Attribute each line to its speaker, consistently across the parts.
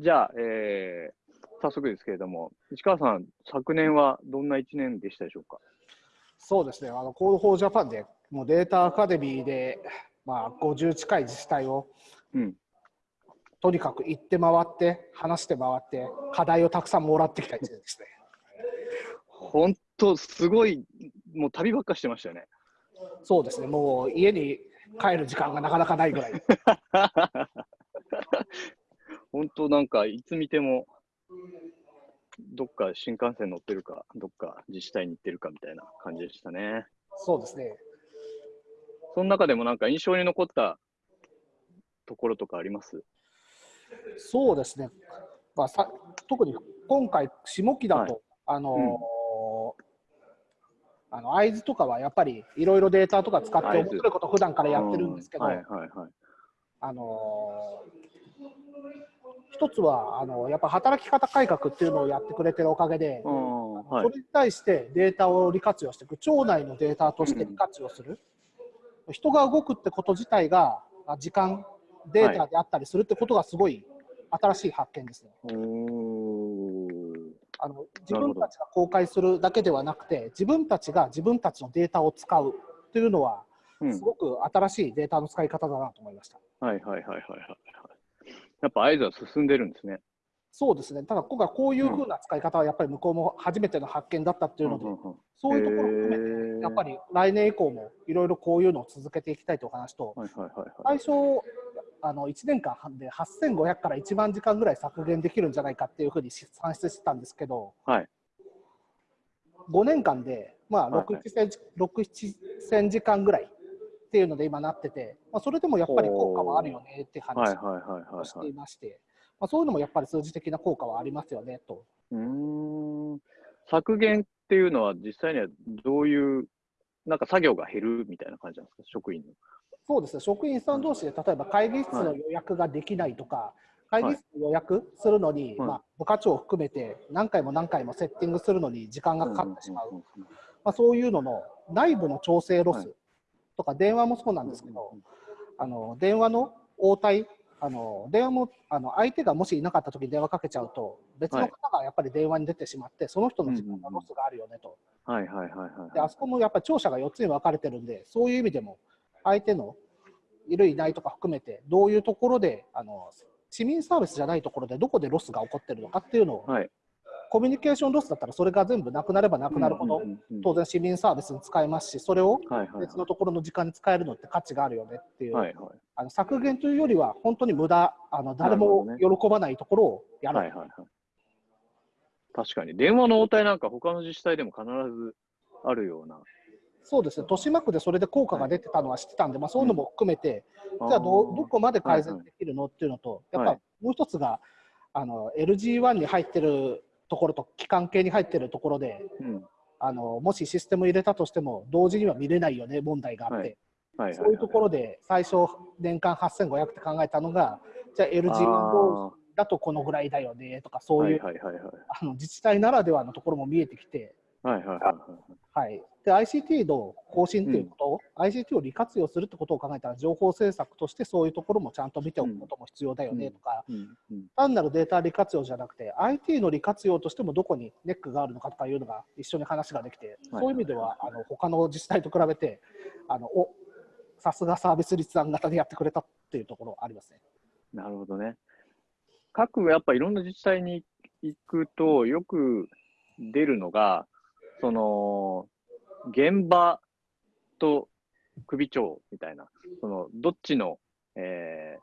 Speaker 1: じゃあ、えー、早速ですけれども、市川さん、昨年はどんな1年でしたでしょうか？
Speaker 2: そうですね、あの Code for Japan で、もうデータアカデミーで、まあ、50近い自治体を、うん、とにかく行って回って、話して回って、課題をたくさんもらってきた1年ですね。
Speaker 1: 本当、すごい、もう旅ばっかしてましたよね。
Speaker 2: そうですね、もう家に帰る時間がなかなかないぐらい。
Speaker 1: 本当なんかいつ見てもどっか新幹線乗ってるか、どっか自治体に行ってるかみたいな感じでしたね。
Speaker 2: そうですね。
Speaker 1: その中でもなんか印象に残ったところとかあります？
Speaker 2: そうですね。まあ、さ特に今回、下期だと、はい、あのーうんあの会津とかはやっぱりいろいろデータとか使って面白いこと普段からやってるんですけど、あの一つはあのやっぱ働き方改革っていうのをやってくれてるおかげで、はい、それに対してデータを利活用していく町内のデータとして利活用する、うん、人が動くってこと自体が時間データであったりするってことがすごい新しい発見ですね。あの自分たちが公開するだけではなくて自分たちが自分たちのデータを使うというのは、すごく新しいデータの使い方だなと思いました。
Speaker 1: はいはいはいはいはい。やっぱ合図は進んでるんですね。
Speaker 2: そうですね。ただ今回こういうふうな使い方はやっぱり向こうも初めての発見だったっていうので、そういうところを含めてやっぱり来年以降もいろいろこういうのを続けていきたいという話と、最初あの1年間で8500から1万時間ぐらい削減できるんじゃないかっていうふうに算出してたんですけど、はい、5年間で、まあ6、7千時間ぐらいっていうので今なってて、まあ、それでもやっぱり効果はあるよねって話をしていまして、まあ、そういうのもやっぱり数字的な効果はありますよねと。
Speaker 1: うん。削減っていうのは実際にはどういうなんか作業が減るみたいな感じなんですか、職員の。
Speaker 2: そうですね、職員さん同士で例えば会議室の予約ができないとか、はい、会議室の予約するのに、はい、まあ、部課長を含めて何回も何回もセッティングするのに時間がかかってしまう、まあ、そういうのの内部の調整ロスとか、電話もそうなんですけど、あの電話の応対、あの電話もあの相手がもしいなかった時に電話かけちゃうと、別の方がやっぱり電話に出てしまって、その人の時間のロスがあるよねと。であそこもやっぱり庁舎が4つに分かれてるんで、そういう意味でも、相手のいるいないとか含めてどういうところであの市民サービスじゃないところでどこでロスが起こってるのかっていうのを、はい、コミュニケーションロスだったらそれが全部なくなればなくなるほど、当然市民サービスに使えますしそれを別のところの時間に使えるのって価値があるよねっていう、はいはい、あの削減というよりは本当に無駄あの誰も喜ばないところをやる。はいはいはい、
Speaker 1: 確かに。電話の応対なんか他の自治体でも必ずあるような。
Speaker 2: そうですね、豊島区でそれで効果が出てたのは知ってたんで、まあ、そういうのも含めて、じゃあど、どこまで改善できるのっていうのと、やっぱもう一つが、あの LG1 に入ってるところと、機関系に入ってるところで、あのもしシステム入れたとしても、同時には見れないよね、問題があって、そういうところで、最初、年間8500って考えたのが、じゃあ、LG1 だとこのぐらいだよねとか、そういう自治体ならではのところも見えてきて、はいはいはいはい。で、ICT の更新ということ、うん、ICT を利活用するってことを考えたら、情報政策としてそういうところもちゃんと見ておくことも必要だよねとか、単なるデータ利活用じゃなくて、IT の利活用としてもどこにネックがあるのかとかいうのが一緒に話ができて、そういう意味では、あの他の自治体と比べて、あのおさすがサービス立案型でやってくれたっていうところありますね。
Speaker 1: なるほどね。各やっぱいろんな自治体に行くと、よく出るのが、その、現場と首長みたいな、その、どっちの、えー、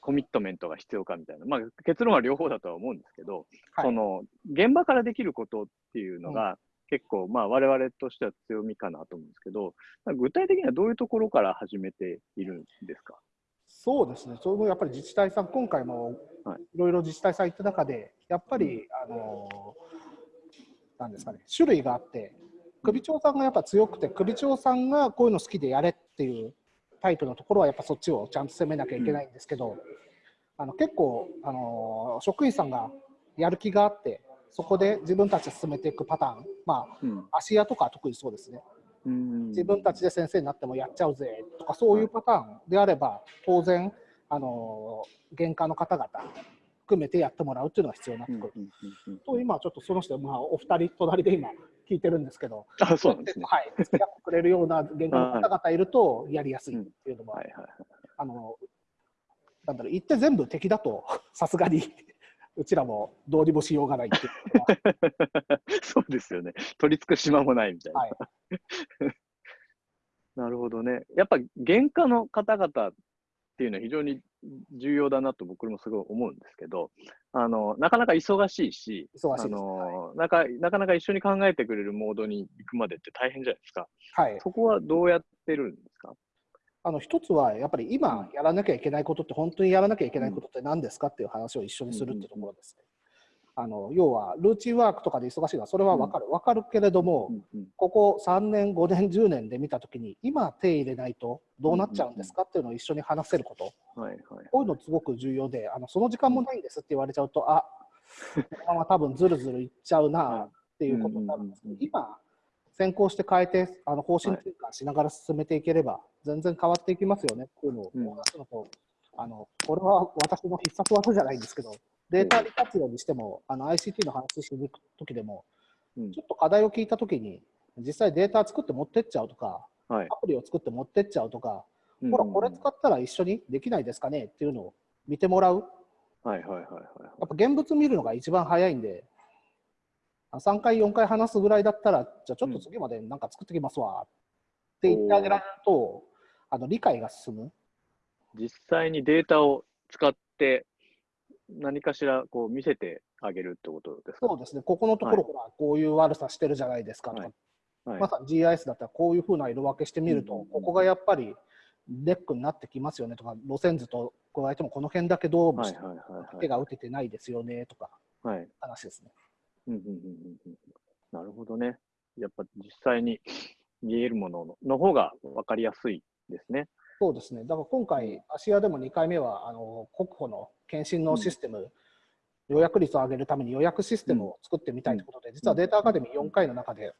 Speaker 1: コミットメントが必要かみたいな、まあ、結論は両方だとは思うんですけど、はい、その、現場からできることっていうのが、うん、結構、まあ、我々としては強みかなと思うんですけど、具体的にはどういうところから始めているんですか？
Speaker 2: そうですね、それもやっぱり自治体さん、今回もい。ろいろ自治体さん行った中で、やっぱり、あのなんですかね、種類があって、首長さんがやっぱ強くて、首長さんがこういうの好きでやれっていうタイプのところは、やっぱそっちをちゃんと攻めなきゃいけないんですけど、あの結構、あの職員さんがやる気があって、そこで自分たちで進めていくパターン、まあ、うん、足屋とか特にそうですね。自分たちで先生になってもやっちゃうぜとかそういうパターンであれば当然あの玄関の方々含めてやってもらうっていうのが必要になってくる。と、今ちょっとその人、まあ、お二人隣で今聞いてるんですけど、
Speaker 1: あそうなんですね。
Speaker 2: はい、付き合ってくれるような原価の方々いるとやりやすいっていうのは、あの、なんだろう、言って全部敵だと、さすがにうちらもどうにもしようがないっていう
Speaker 1: そうですよね。取り付く島もないみたいな。はい、なるほどね。やっぱ原価の方々っていうのは非常に重要だなと僕もすごい思うんですけど、あのなかなか忙しいし、
Speaker 2: 忙しい
Speaker 1: あの、はい、なかなかなか一緒に考えてくれるモードに行くまでって大変じゃないですか。
Speaker 2: はい、
Speaker 1: そこはどうやってるんですか？
Speaker 2: あの一つはやっぱり今やらなきゃいけないことって本当にやらなきゃいけないことって何ですかっていう話を一緒にするってところですね。あの要はルーチンワークとかで忙しいのはそれは分かる、分かるけれども、ここ3年、5年、10年で見たときに今手入れないとどうなっちゃうんですかっていうのを一緒に話せること、
Speaker 1: はいはい、
Speaker 2: こういうのすごく重要であのその時間もないんですって言われちゃうとあこのまま多分ずるずるいっちゃうなっていうことになるんですけど今先行して変えてあの方針転換しながら進めていければ、全然変わっていきますよねっていうのをお話すのと、あのこれは私の必殺技じゃないんですけど、データ利活用にしても、あの ICT の話しに行くときでも、ちょっと課題を聞いたときに、実際データ作って持ってっちゃうとか、
Speaker 1: はい、
Speaker 2: アプリを作って持ってっちゃうとか、ほら、これ使ったら一緒にできないですかねっていうのを見てもらう。
Speaker 1: はいはいはいはい。や
Speaker 2: っぱ現物見るのが一番早いんで、3回、4回話すぐらいだったら、じゃあちょっと次までなんか作ってきますわって言ってあげられると、あの理解が進む。
Speaker 1: 実際にデータを使って何かしらこう見せてあげるってことですか？
Speaker 2: そうですね、ここのところ、ほら、こういう悪さしてるじゃないですかとか、はい。はい、まさに GIS だったらこういうふうな色分けしてみると、ここがやっぱりネックになってきますよねとか、路線図と加えてもこの辺だけどうして手が打ててないですよねとか、話ですね。
Speaker 1: うんうんうんうん、なるほどね。やっぱ実際に見えるものの方が分かりやすいですね。
Speaker 2: そうですね。だから今回、芦屋でも2回目は、あの国保の検診のシステム、うん、予約率を上げるために予約システムを作ってみたいということで、うん、実はデータアカデミー4回の中で、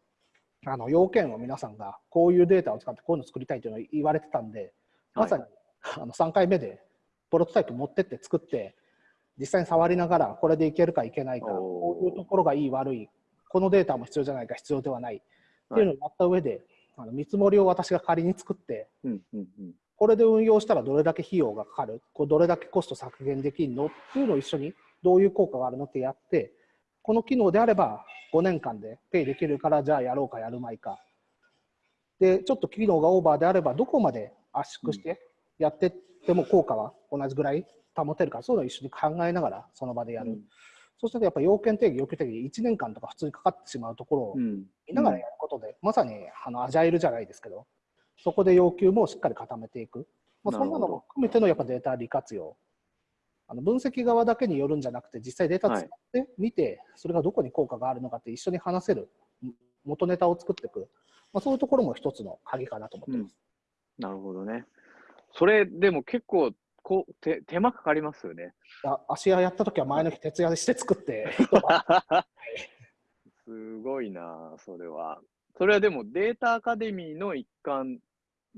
Speaker 2: あの要件を皆さんがこういうデータを使ってこういうのを作りたいというのを言われてたんで、まさに、はい、あの3回目でプロトタイプ持ってって作って、実際に触りながらこれでいけるかいけないか、こういうところがいい悪い、このデータも必要じゃないか必要ではないっていうのをやった上で、あの見積もりを私が仮に作って、
Speaker 1: うんうんうん、
Speaker 2: これで運用したらどれだけ費用がかかる、これどれだけコスト削減できるの？っていうのを一緒にどういう効果があるのってやって、この機能であれば5年間でペイできるからじゃあやろうかやるまいか。で、ちょっと機能がオーバーであればどこまで圧縮してやってっても効果は同じぐらい保てるか、そういうのを一緒に考えながらその場でやる。うん、そうするとやっぱ要件定義、要求定義、1年間とか普通にかかってしまうところを見ながらやることで、うん、まさにあのアジャイルじゃないですけど、そこで要求もしっかり固めていく。まあ、そんなのも含めてのやっぱデータ利活用。あの分析側だけによるんじゃなくて、実際データ使ってみて、はい、それがどこに効果があるのかって一緒に話せる、元ネタを作っていく、まあ、そういうところも一つの鍵かなと思ってます。
Speaker 1: うん、なるほどね。それでも結構こう手手間かかりますよね。
Speaker 2: あ足屋やった時は前の日徹夜して作って
Speaker 1: すごいな、それは。それはでもデータアカデミーの一環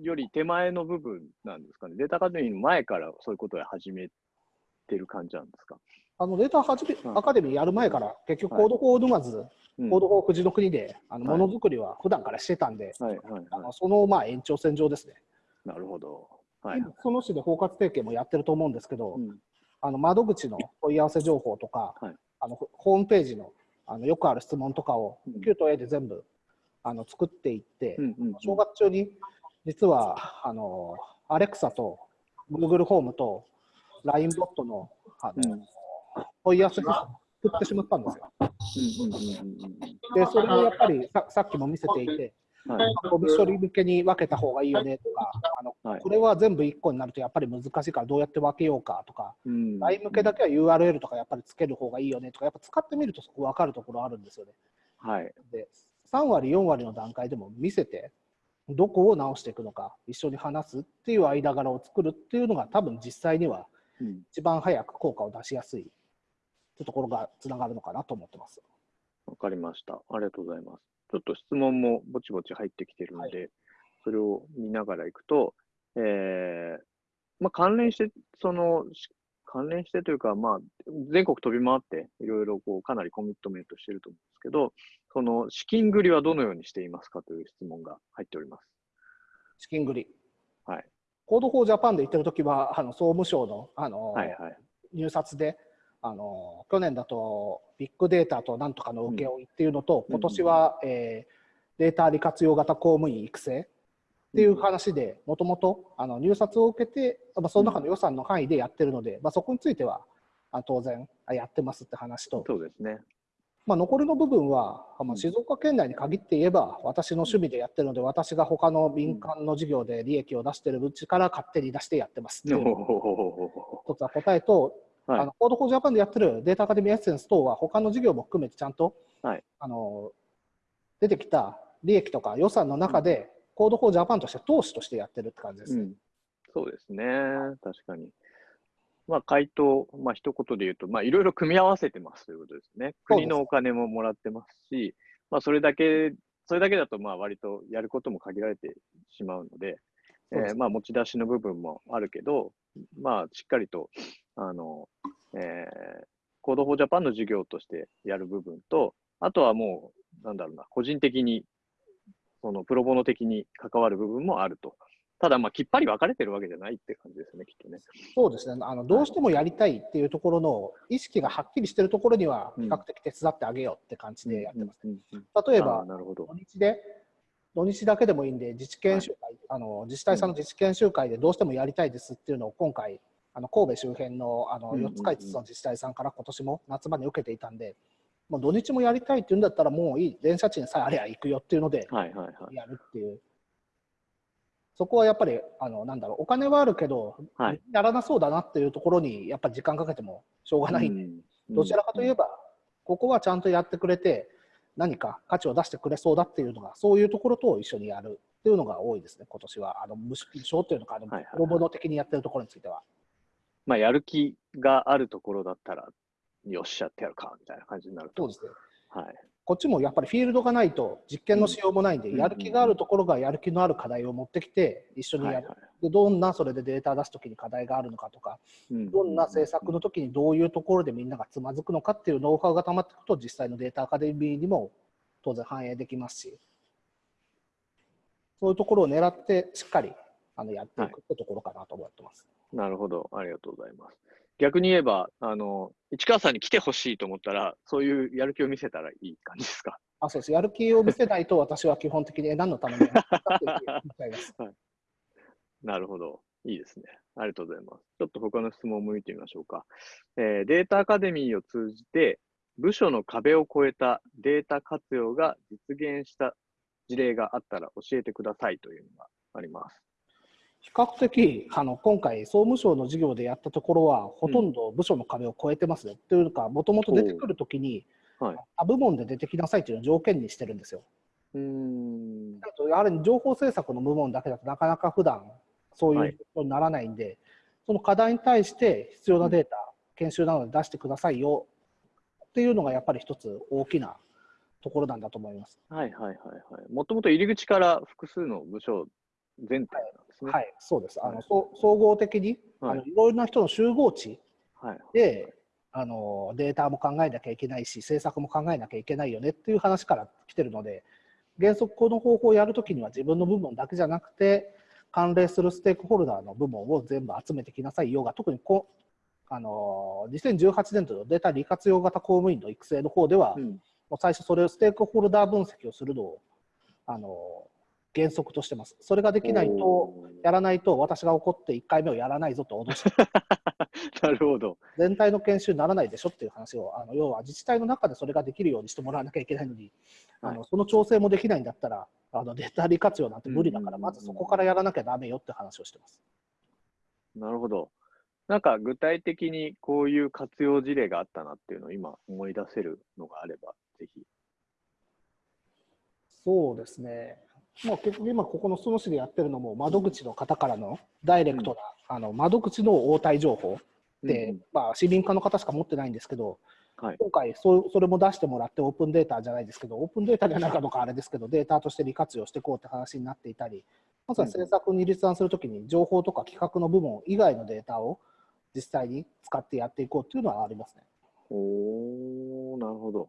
Speaker 1: より手前の部分なんですかね。データアカデミーの前からそういうことを始めてる感じなんですか。
Speaker 2: あのデータアカデミーやる前から、結局 Code for 沼津、 Code for ふじのくにであのものづくりは普段からしてたんで、
Speaker 1: はいはいはい、
Speaker 2: あのそのまあ延長線上ですね。
Speaker 1: なるほど。
Speaker 2: はい、その市で包括提携もやってると思うんですけど、うん、あの窓口の問い合わせ情報とか、はい、あのホームページのあのよくある質問とかを、Q と A で全部あの作っていって、うんうんうん、正月中に実はあのアレクサと Google ホームと LINE ボットのあの、うん、問い合わせが作ってしまったんですよ。で、それをやっぱりささっきも見せていて、はい、ゴミ処理向けに分けた方がいいよねとか、あの、はい、これは全部1個になるとやっぱり難しいからどうやって分けようかとか、
Speaker 1: うん、
Speaker 2: LINE 向けだけは URL とかやっぱりつける方がいいよねとか、やっぱ使ってみるとそこ分かるところあるんですよね。
Speaker 1: はい、
Speaker 2: で3割、4割の段階でも見せて、どこを直していくのか、一緒に話すっていう間柄を作るっていうのが多分実際には一番早く効果を出しやすいってところがつながるのかなと思ってます。
Speaker 1: わかりました。ありがとうございます。ちょっと質問もぼちぼち入ってきてるので、はい、それを見ながらいくと、えーまあ、関連して、その関連してというか、まあ、全国飛び回って、いろいろこうかなりコミットメントしてると思うんですけど、その資金繰りはどのようにしていますかという質問が入っております。
Speaker 2: 資金繰り。
Speaker 1: はい。
Speaker 2: Code for Japan で言ってるときは、あの総務省のあの、
Speaker 1: はいはい、
Speaker 2: 入札で、あの去年だとビッグデータとなんとかの請負っていうのと、うん、今年は、えー、データ利活用型公務員育成っていう話で、もともと入札を受けて、まあ、その中の予算の範囲でやってるので、まあ、そこについてはあ当然やってますって話と、
Speaker 1: そうですね。
Speaker 2: まあ、残りの部分は、まあ、静岡県内に限って言えば、私の趣味でやってるので、私が他の民間の事業で利益を出してるうちから勝手に出してやってますっていう一つは答えと、はい、あの Code for Japan でやってるデータアカデミーエッセンス等は、他の事業も含めてちゃんと、
Speaker 1: はい、
Speaker 2: あの出てきた利益とか予算の中で、 Code for Japan として投資としてやってるって感じですね。うん、
Speaker 1: そうですね、確かに。まあ、回答、まあ一言で言うと、まあ、いろいろ組み合わせてますということですね。国のお金ももらってますし、まあ、それだけ、それだけだと、まあ、割とやることも限られてしまうので、えー、まあ、持ち出しの部分もあるけど、まあ、しっかりと、あの、えー、コードフォージャパンの事業としてやる部分と、あとはもう、なんだろうな、個人的に、そのプロボノ的に関わる部分もあると。ただ、まあ、きっぱり分かれてるわけじゃないって感じですね、きっとね。
Speaker 2: そうですね。あの、どうしてもやりたいっていうところの意識がはっきりしてるところには、比較的手伝ってあげようって感じでやってます。例えば、土日で、土日だけでもいいんで、自治研修会、はい、あの自治体さんの自治研修会でどうしてもやりたいですっていうのを今回、あの神戸周辺のあの4つか5つの自治体さんから今年も夏場に受けていたんで、もう土日もやりたいっていうんだったら、もういい、電車賃さえあれば行くよっていうので、やるっていう。そこはやっぱりあのなんだろうお金はあるけど、はい、やらなそうだなっていうところにやっぱり時間かけてもしょうがない。んで、うん、どちらかといえば、ここはちゃんとやってくれて何か価値を出してくれそうだっていうのがそういうところと一緒にやるっていうのが多いですね今年は。あの無償っていうのかあの、はいはい、ボノ的にやってるところについては。
Speaker 1: まあ、やる気があるところだったらよっしゃってやるかみたいな感じになる
Speaker 2: と。そうですね
Speaker 1: はい
Speaker 2: こっちもやっぱりフィールドがないと実験のしようもないんで、やる気があるところがやる気のある課題を持ってきて一緒にやる、でどんなそれでデータ出すときに課題があるのかとか、どんな政策のときにどういうところでみんながつまずくのかっていうノウハウがたまっていくと実際のデータアカデミーにも当然反映できますしそういうところを狙ってしっかりあのやっていくってところかなと思ってます。
Speaker 1: なるほど、ありがとうございます。逆に言えば、あの、市川さんに来てほしいと思ったら、そういうやる気を見せたらいい感じですか？
Speaker 2: あそうです。やる気を見せないと、私は基本的に何のためにや はい、
Speaker 1: なるほど。いいですね。ありがとうございます。ちょっと他の質問を向いてみましょうか。えー、データアカデミーを通じて、部署の壁を越えたデータ活用が実現した事例があったら教えてくださいというのがあります。
Speaker 2: 比較的あの今回、総務省の事業でやったところは、ほとんど部署の壁を越えてますよ、うん、というか、もともと出てくるときに、はい、他部門で出てきなさいというのを条件にしてるんですよ。
Speaker 1: うん。
Speaker 2: やはり情報政策の部門だけだとなかなか普段そういうことにならないんで、はい、その課題に対して必要なデータ、うん、研修などで出してくださいよ。っていうのがやっぱり一つ大きなところなんだと思います。
Speaker 1: はいはいはいはい。もともと入り口から複数の部署全体なんですね。
Speaker 2: はい、そうです。あの、総合的に、はい、あのいろいろな人の集合値で、はい、あのデータも考えなきゃいけないし、政策も考えなきゃいけないよねっていう話から来てるので、原則この方法をやるときには自分の部門だけじゃなくて、関連するステークホルダーの部門を全部集めてきなさい。よが、特にこあの2018年度のデータ利活用型公務員の育成の方では、うん、もう最初それをステークホルダー分析をするのをあの原則としてます。それができないと、やらないと、私が怒って1回目をやらないぞと脅して、
Speaker 1: なるほど
Speaker 2: 全体の研修にならないでしょっていう話を、あの要は自治体の中でそれができるようにしてもらわなきゃいけないのに、はい、あのその調整もできないんだったら、あのデータ利活用なんて無理だから、まずそこからやらなきゃだめよって話をしてます。
Speaker 1: なるほど。なんか具体的にこういう活用事例があったなっていうのを今思い出せるのがあれば、ぜひ。
Speaker 2: そうですね。もう結局今ここの裾野市でやってるのも窓口の方からのダイレクトな、うん、あの窓口の応対情報で、うん、まあ、市民課の方しか持ってないんですけど、はい、今回そそれも出してもらってオープンデータじゃないですけどオープンデータじゃないかどうかあれですけどデータとして利活用していこうって話になっていたりまずは政策に立案するときに情報とか企画の部門以外のデータを実際に使ってやっていこうっていうのはありますね。
Speaker 1: おー、なるほど。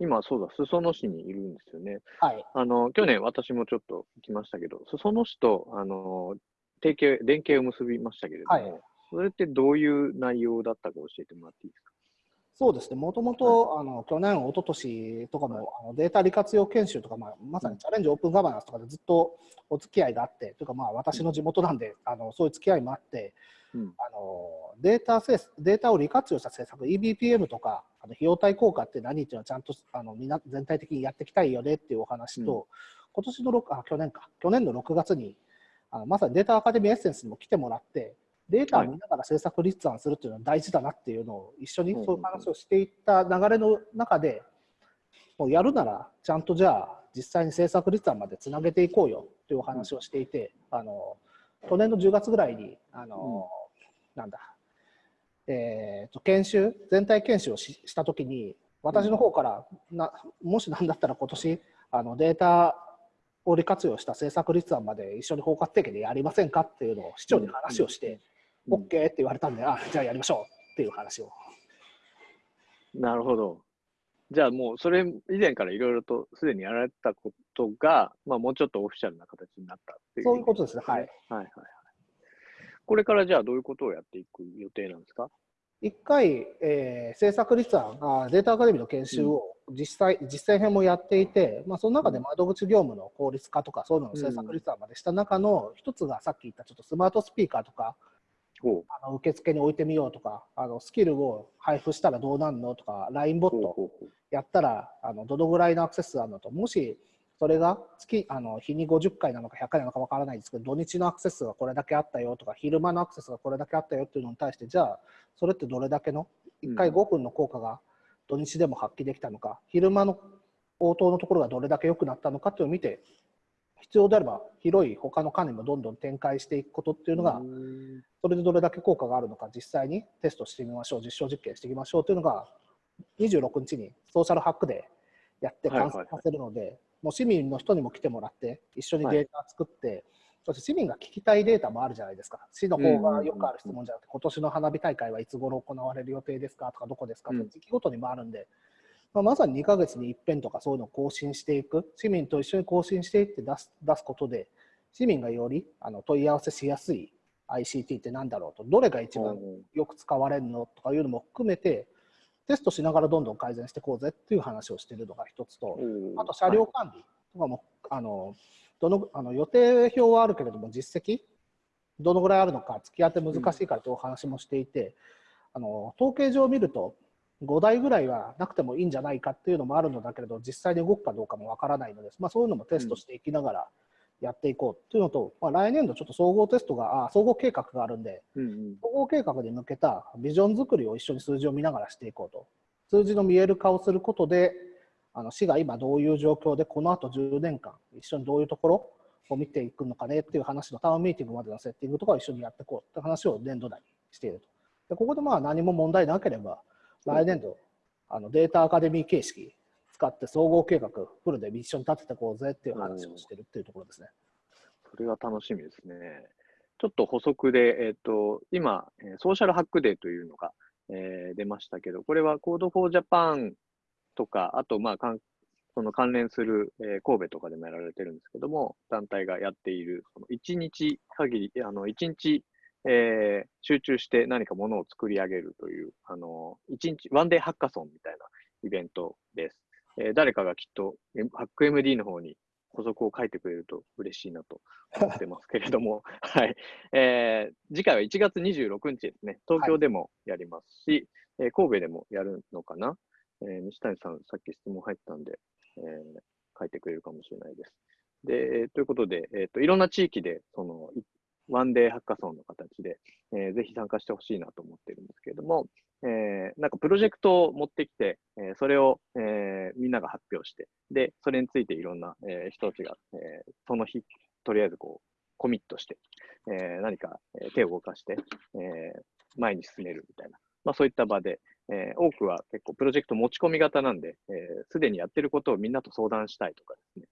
Speaker 1: 今、そうだ、裾野市にいるんですよね。
Speaker 2: はい。
Speaker 1: あの、去年私もちょっと行きましたけど、裾野市と、あの、提携、連携を結びましたけれども、
Speaker 2: はい
Speaker 1: それってどういう内容だったか教えてもらっていいですか？
Speaker 2: そうですね、もともとあの去年、一昨年とかも、あのデータ利活用研修とか、まあ、まさにチャレンジオープンガバナンスとかでずっとお付き合いがあって、というか、まあ、私の地元なんで、あのそういう付き合いもあって、
Speaker 1: うん。
Speaker 2: あのデータせデータを利活用した政策、EBPM とか、あの費用対効果って何っていうのはちゃんとあのみんな全体的にやっていきたいよねっていうお話と、今年の6あ去年か、去年の6月に、あのまさにデータアカデミーエッセンスにも来てもらって、データを見ながら政策立案するっていうのは大事だなっていうのを一緒にそういう話をしていった流れの中で、もうやるならちゃんとじゃあ実際に政策立案までつなげていこうよっていうお話をしていて、あの去年の10月ぐらいにあの、なんだ、えーと研修全体研修をししたときに私の方からなもしなんだったら今年あのデータを利活用した政策立案まで一緒に包括的でやりませんかっていうのを市長に話をして、
Speaker 1: うん
Speaker 2: OK って言われたんで、あじゃあやりましょうっていう話を。
Speaker 1: なるほど。じゃあもう、それ以前からいろいろとすでにやられてたことが、まあもうちょっとオフィシャルな形になったっていう。
Speaker 2: そういうことですね、はい。
Speaker 1: はいはいはい。これからじゃあどういうことをやっていく予定なんですか？
Speaker 2: 一回、えー政策立案あ、データアカデミーの研修を実際、実践編もやっていて、まあ、その中で窓口業務の効率化とか、そういうのの政策立案までした中の一つがさっき言ったちょっとスマートスピーカーとか、あの受付に置いてみようとか、あのスキルを配布したらどうなんのとか、LINE ボットやったらあのどのぐらいのアクセス数あるのと、もしそれが月あの日に50回なのか100回なのかわからないですけど、土日のアクセス数がこれだけあったよとか、昼間のアクセスがこれだけあったよっていうのに対して、じゃあ、それってどれだけの、1回
Speaker 1: うん。
Speaker 2: 5分の効果が土日でも発揮できたのか、昼間の応答のところがどれだけ良くなったのかっていうのを見て、必要であれば広い他の管理もどんどん展開していくことっていうのがそれでどれだけ効果があるのか実際にテストしてみましょう実証実験していきましょうというのが26日にソーシャルハックでやって完成させるので、もう市民の人にも来てもらって一緒にデータ作って、そして市民が聞きたいデータもあるじゃないですか。市の方がよくある質問じゃなくて今年の花火大会はいつ頃行われる予定ですかとかどこですか
Speaker 1: うん。
Speaker 2: と時期ごとにもあるんで、まあ、まさに2ヶ月に一遍とかそういうのを更新していく。市民と一緒に更新していって出す出すことで市民がよりあの問い合わせしやすい ICT って何だろうと。どれが一番よく使われるのとかいうのも含めてテストしながらどんどん改善していこうぜっていう話をしているのが一つとあと車両管理とかも、あのどのあの予定表はあるけれども実績どのぐらいあるのか突き当て難しいからというお話もしていて、あの統計上見ると5台ぐらいはなくてもいいんじゃないかっていうのもあるのだけれど実際に動くかどうかもわからないので、まあ、そういうのもテストしていきながらやっていこうっていうのと、まあ、来年度ちょっと総合テストがあ総合計画があるんで
Speaker 1: うんうん
Speaker 2: 総合計画に向けたビジョン作りを一緒に数字を見ながらしていこうと。数字の見える化をすることで、あの市が今どういう状況で、この後10年間、一緒にどういうところを見ていくのかねっていう話のタウンミーティングまでのセッティングとかを一緒にやっていこうって話を年度内にしていると。でここでまあ何も問題なければ、来年度、あのデータアカデミー形式使って総合計画フルで一緒に立てていこうぜっていう話をしてるっていうところですね。
Speaker 1: それは楽しみですね。ちょっと補足で、えっ、と、今、ソーシャルハックデーというのが、えー出ましたけど、これは Code for Japan とか、あと、まあ、かんその関連する、えー神戸とかでもやられてるんですけども、団体がやっている、その1日限り、あの、1日、えー集中して何かものを作り上げるという、あの、1日、ワンデーハッカソンみたいなイベントです。えー誰かがきっと、えハック MD の方に補足を書いてくれると嬉しいなと思ってますけれども、はい。えー次回は1月26日ですね。東京でもやりますし、えー神戸でもやるのかな。えー西谷さん、さっき質問入ったんで、えー書いてくれるかもしれないです。で、えーということで、えっ、と、いろんな地域で、その、いワンデーハッカソンの形で、えーぜひ参加してほしいなと思ってるんですけれども、えーなんかプロジェクトを持ってきて、えーそれを、えみんなが発表して、で、それについていろんな、え人たちが、えその日、とりあえずこう、コミットして、え何か、手を動かして、え前に進めるみたいな、まあ、そういった場で、え多くは結構プロジェクト持ち込み型なんで、す、で、にやってることをみんなと相談したいとかですね、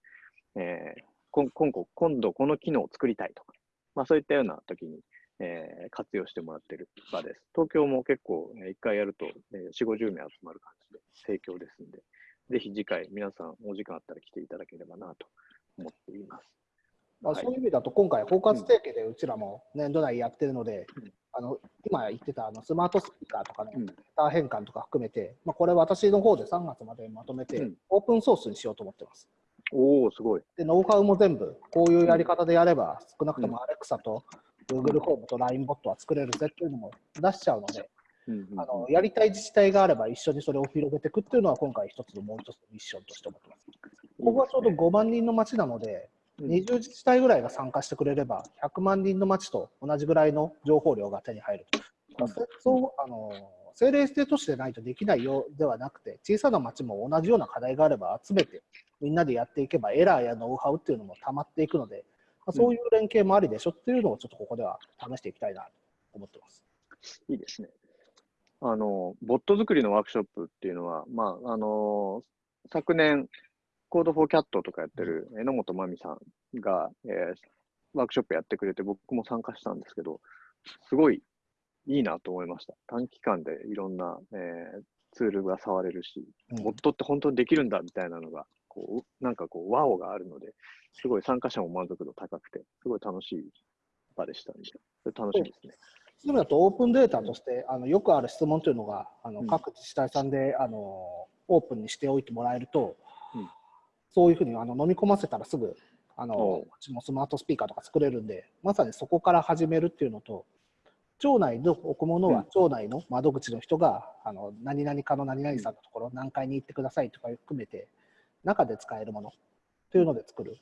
Speaker 1: え今後、今度この機能を作りたいとか、まあ、そういったような時に、えー、活用してもらってる場です。東京も結構、ね、1回やると、えー、4、50名集まる感じで盛況ですんで、ぜひ次回皆さんお時間あったら来ていただければなと思っています。
Speaker 2: まあ、そういう意味だと、今回、包括提携でうちらも年度内やってるので、うん、あの今言ってたあのスマートスピーカーとかのデータ変換とか含めて、まあ、これ、私の方で3月までまとめて、オープンソースにしようと思ってます。
Speaker 1: おおすごい。
Speaker 2: で、ノウハウも全部、こういうやり方でやれば、少なくともアレクサと Google ホームと LINE ボットは作れるぜっていうのも出しちゃうので、あのやりたい自治体があれば一緒にそれを広げていくっていうのは今回一つのもう一つのミッションとして思ってます。ここはちょうど5万人の町なので、20自治体ぐらいが参加してくれれば、100万人の町と同じぐらいの情報量が手に入る。そうあの政令指定都市でないとできないようではなくて、小さな町も同じような課題があれば集めて、みんなでやっていけば、エラーやノウハウっていうのも溜まっていくので、まあ、そういう連携もありでしょっていうのをちょっとここでは試していきたいなと思ってます。
Speaker 1: いいですね。あの、ボット作りのワークショップっていうのは、まあ、あの、昨年、コードフォーキャットとかやってる榎本真美さんが、えー、ワークショップやってくれて、僕も参加したんですけど、すごいいいなと思いました。短期間でいろんな、えー、ツールが触れるし、ボットって本当にできるんだみたいなのが、こう、なんかこう、ワオがあるので、すごい参加者も満足度高くて、すごい楽しい場でしたんで、それ楽しみですね。
Speaker 2: そう。いう意味だと、オープンデータとして、あのよくある質問というのが、あの各自治体さんであのオープンにしておいてもらえると、うん、そういうふうにあの飲み込ませたらすぐ、あのう。ちもスマートスピーカーとか作れるんで、まさにそこから始めるっていうのと、町内の置くものは町内の窓口の人が、あの何々かの何々さんのところ、何階に行ってくださいとか含めて、中で使えるものというので作る。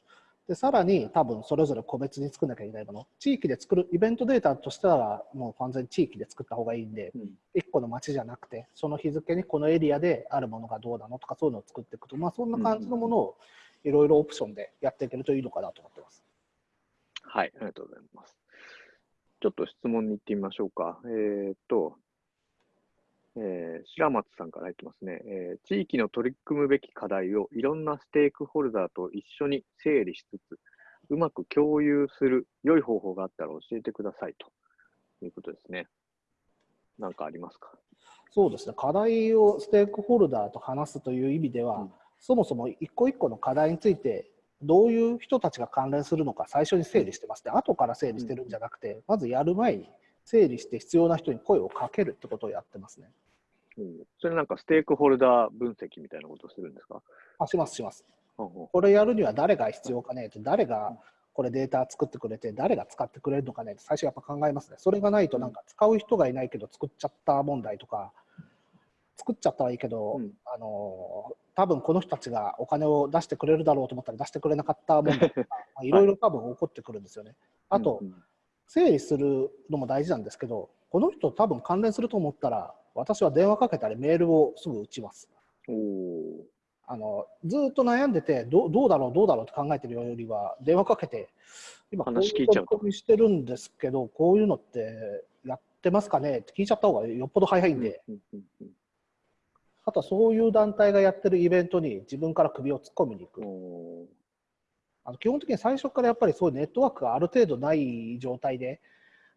Speaker 2: でさらに多分それぞれ個別に作んなきゃいけないもの地域で作るイベントデータとしてはもう完全に地域で作った方がいいんで、うん、1個の町じゃなくてその日付にこのエリアであるものがどうなのとかそういうのを作っていくとまあそんな感じのものをいろいろオプションでやっていけるといいのかなと思ってます。
Speaker 1: はい、ありがとうございます。ちょっと質問に行ってみましょうか。えー、っと、えー、白松さんから入ってますね、えー、地域の取り組むべき課題をいろんなステークホルダーと一緒に整理しつつ、うまく共有する良い方法があったら教えてくださいと。いうことですね。何かありますか？
Speaker 2: そうですね、課題をステークホルダーと話すという意味では、うん、そもそも一個一個の課題について、どういう人たちが関連するのか最初に整理してますね、後から整理してるんじゃなくて、まずやる前に整理して必要な人に声をかけるってことをやってますね。
Speaker 1: うん、それなんかステークホルダー分析みたいなことをするんですか？
Speaker 2: あします、します。これやるには誰が必要かねって、誰がこれデータ作ってくれて、誰が使ってくれるのかねって最初やっぱ考えますね。それがないとなんか使う人がいないけど作っちゃった問題とか、作っちゃったはいいけど、うん、あの多分この人たちがお金を出してくれるだろうと思ったら出してくれなかった問題とか、いろいろ多分起こってくるんですよね。あと、整理するのも大事なんですけど、この人多分関連すると思ったら、私は電話かけたりメールをすぐ打ちます。あのずっと悩んでてどどうだろうどうだろうって考えてるよりは電話かけて今こういう取り組みしてるんですけどこういうのってやってますかね？って聞いちゃった方がよっぽど早いんで、あとはそういう団体がやってるイベントに自分から首を突っ込みに行く。あの基本的に最初からやっぱりそういうネットワークがある程度ない状態で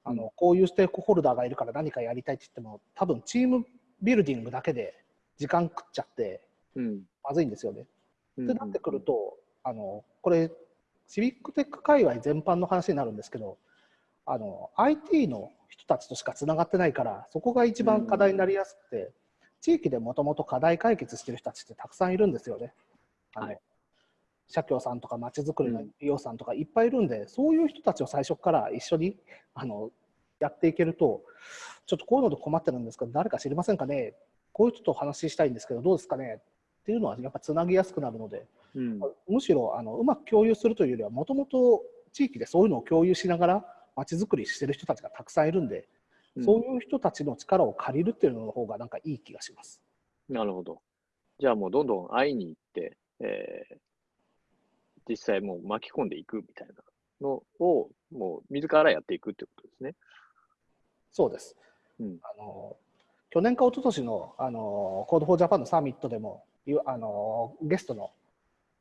Speaker 2: あのこういうステークホルダーがいるから何かやりたいって言っても多分チームビルディングだけで時間食っちゃってまずいんですよね。うん、ってなってくるとあのこれシビックテック界隈全般の話になるんですけどあの IT の人たちとしかつながってないからそこが一番課題になりやすくて、地域でもともと課題解決してる人たちってたくさんいるんですよね。あの、はい、社協さんとかまちづくりの医療さんとかいっぱいいるんで、うん、そういう人たちを最初から一緒にあのやっていけると、ちょっとこういうので困ってるんですけど、誰か知りませんかね、こういう人と話したいんですけど、どうですかね？っていうのはやっぱつなぎやすくなるので、うん、むしろあのうまく共有するというよりは、もともと地域でそういうのを共有しながら、まちづくりしてる人たちがたくさんいるんで、そういう人たちの力を借りるっていうのの方がなんかいい気がします。
Speaker 1: なるほど。じゃあもうどんどん会いに行って、えー、実際もう巻き込んでいくみたいなのを、もう自らやっていくってことですね。
Speaker 2: そうです。うん、あの去年か一昨年のあのコードフォージャパンのサミットでもあのゲストの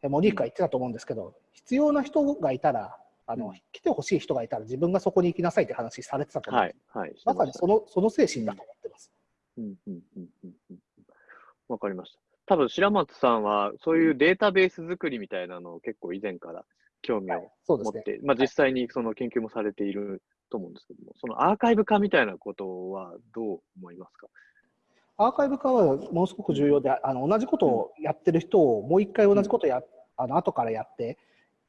Speaker 2: モニークが言ってたと思うんですけど、必要な人がいたらあの、
Speaker 1: うん
Speaker 2: 来てほしい人がいたら自分がそこに行きなさいって話されてたと思う、
Speaker 1: はい。はい。
Speaker 2: まさにそのその精神だと思ってます。
Speaker 1: うんうんうんうんうんかりました。多分白松さんは、そういうデータベース作りみたいなのを結構以前から興味を。持って、まあ実際にその研究もされていると思うんですけども、そのアーカイブ化みたいなことはどう思いますか？
Speaker 2: アーカイブ化はものすごく重要で、あの同じことをやってる人をもう一回同じことをや、あの後からやって、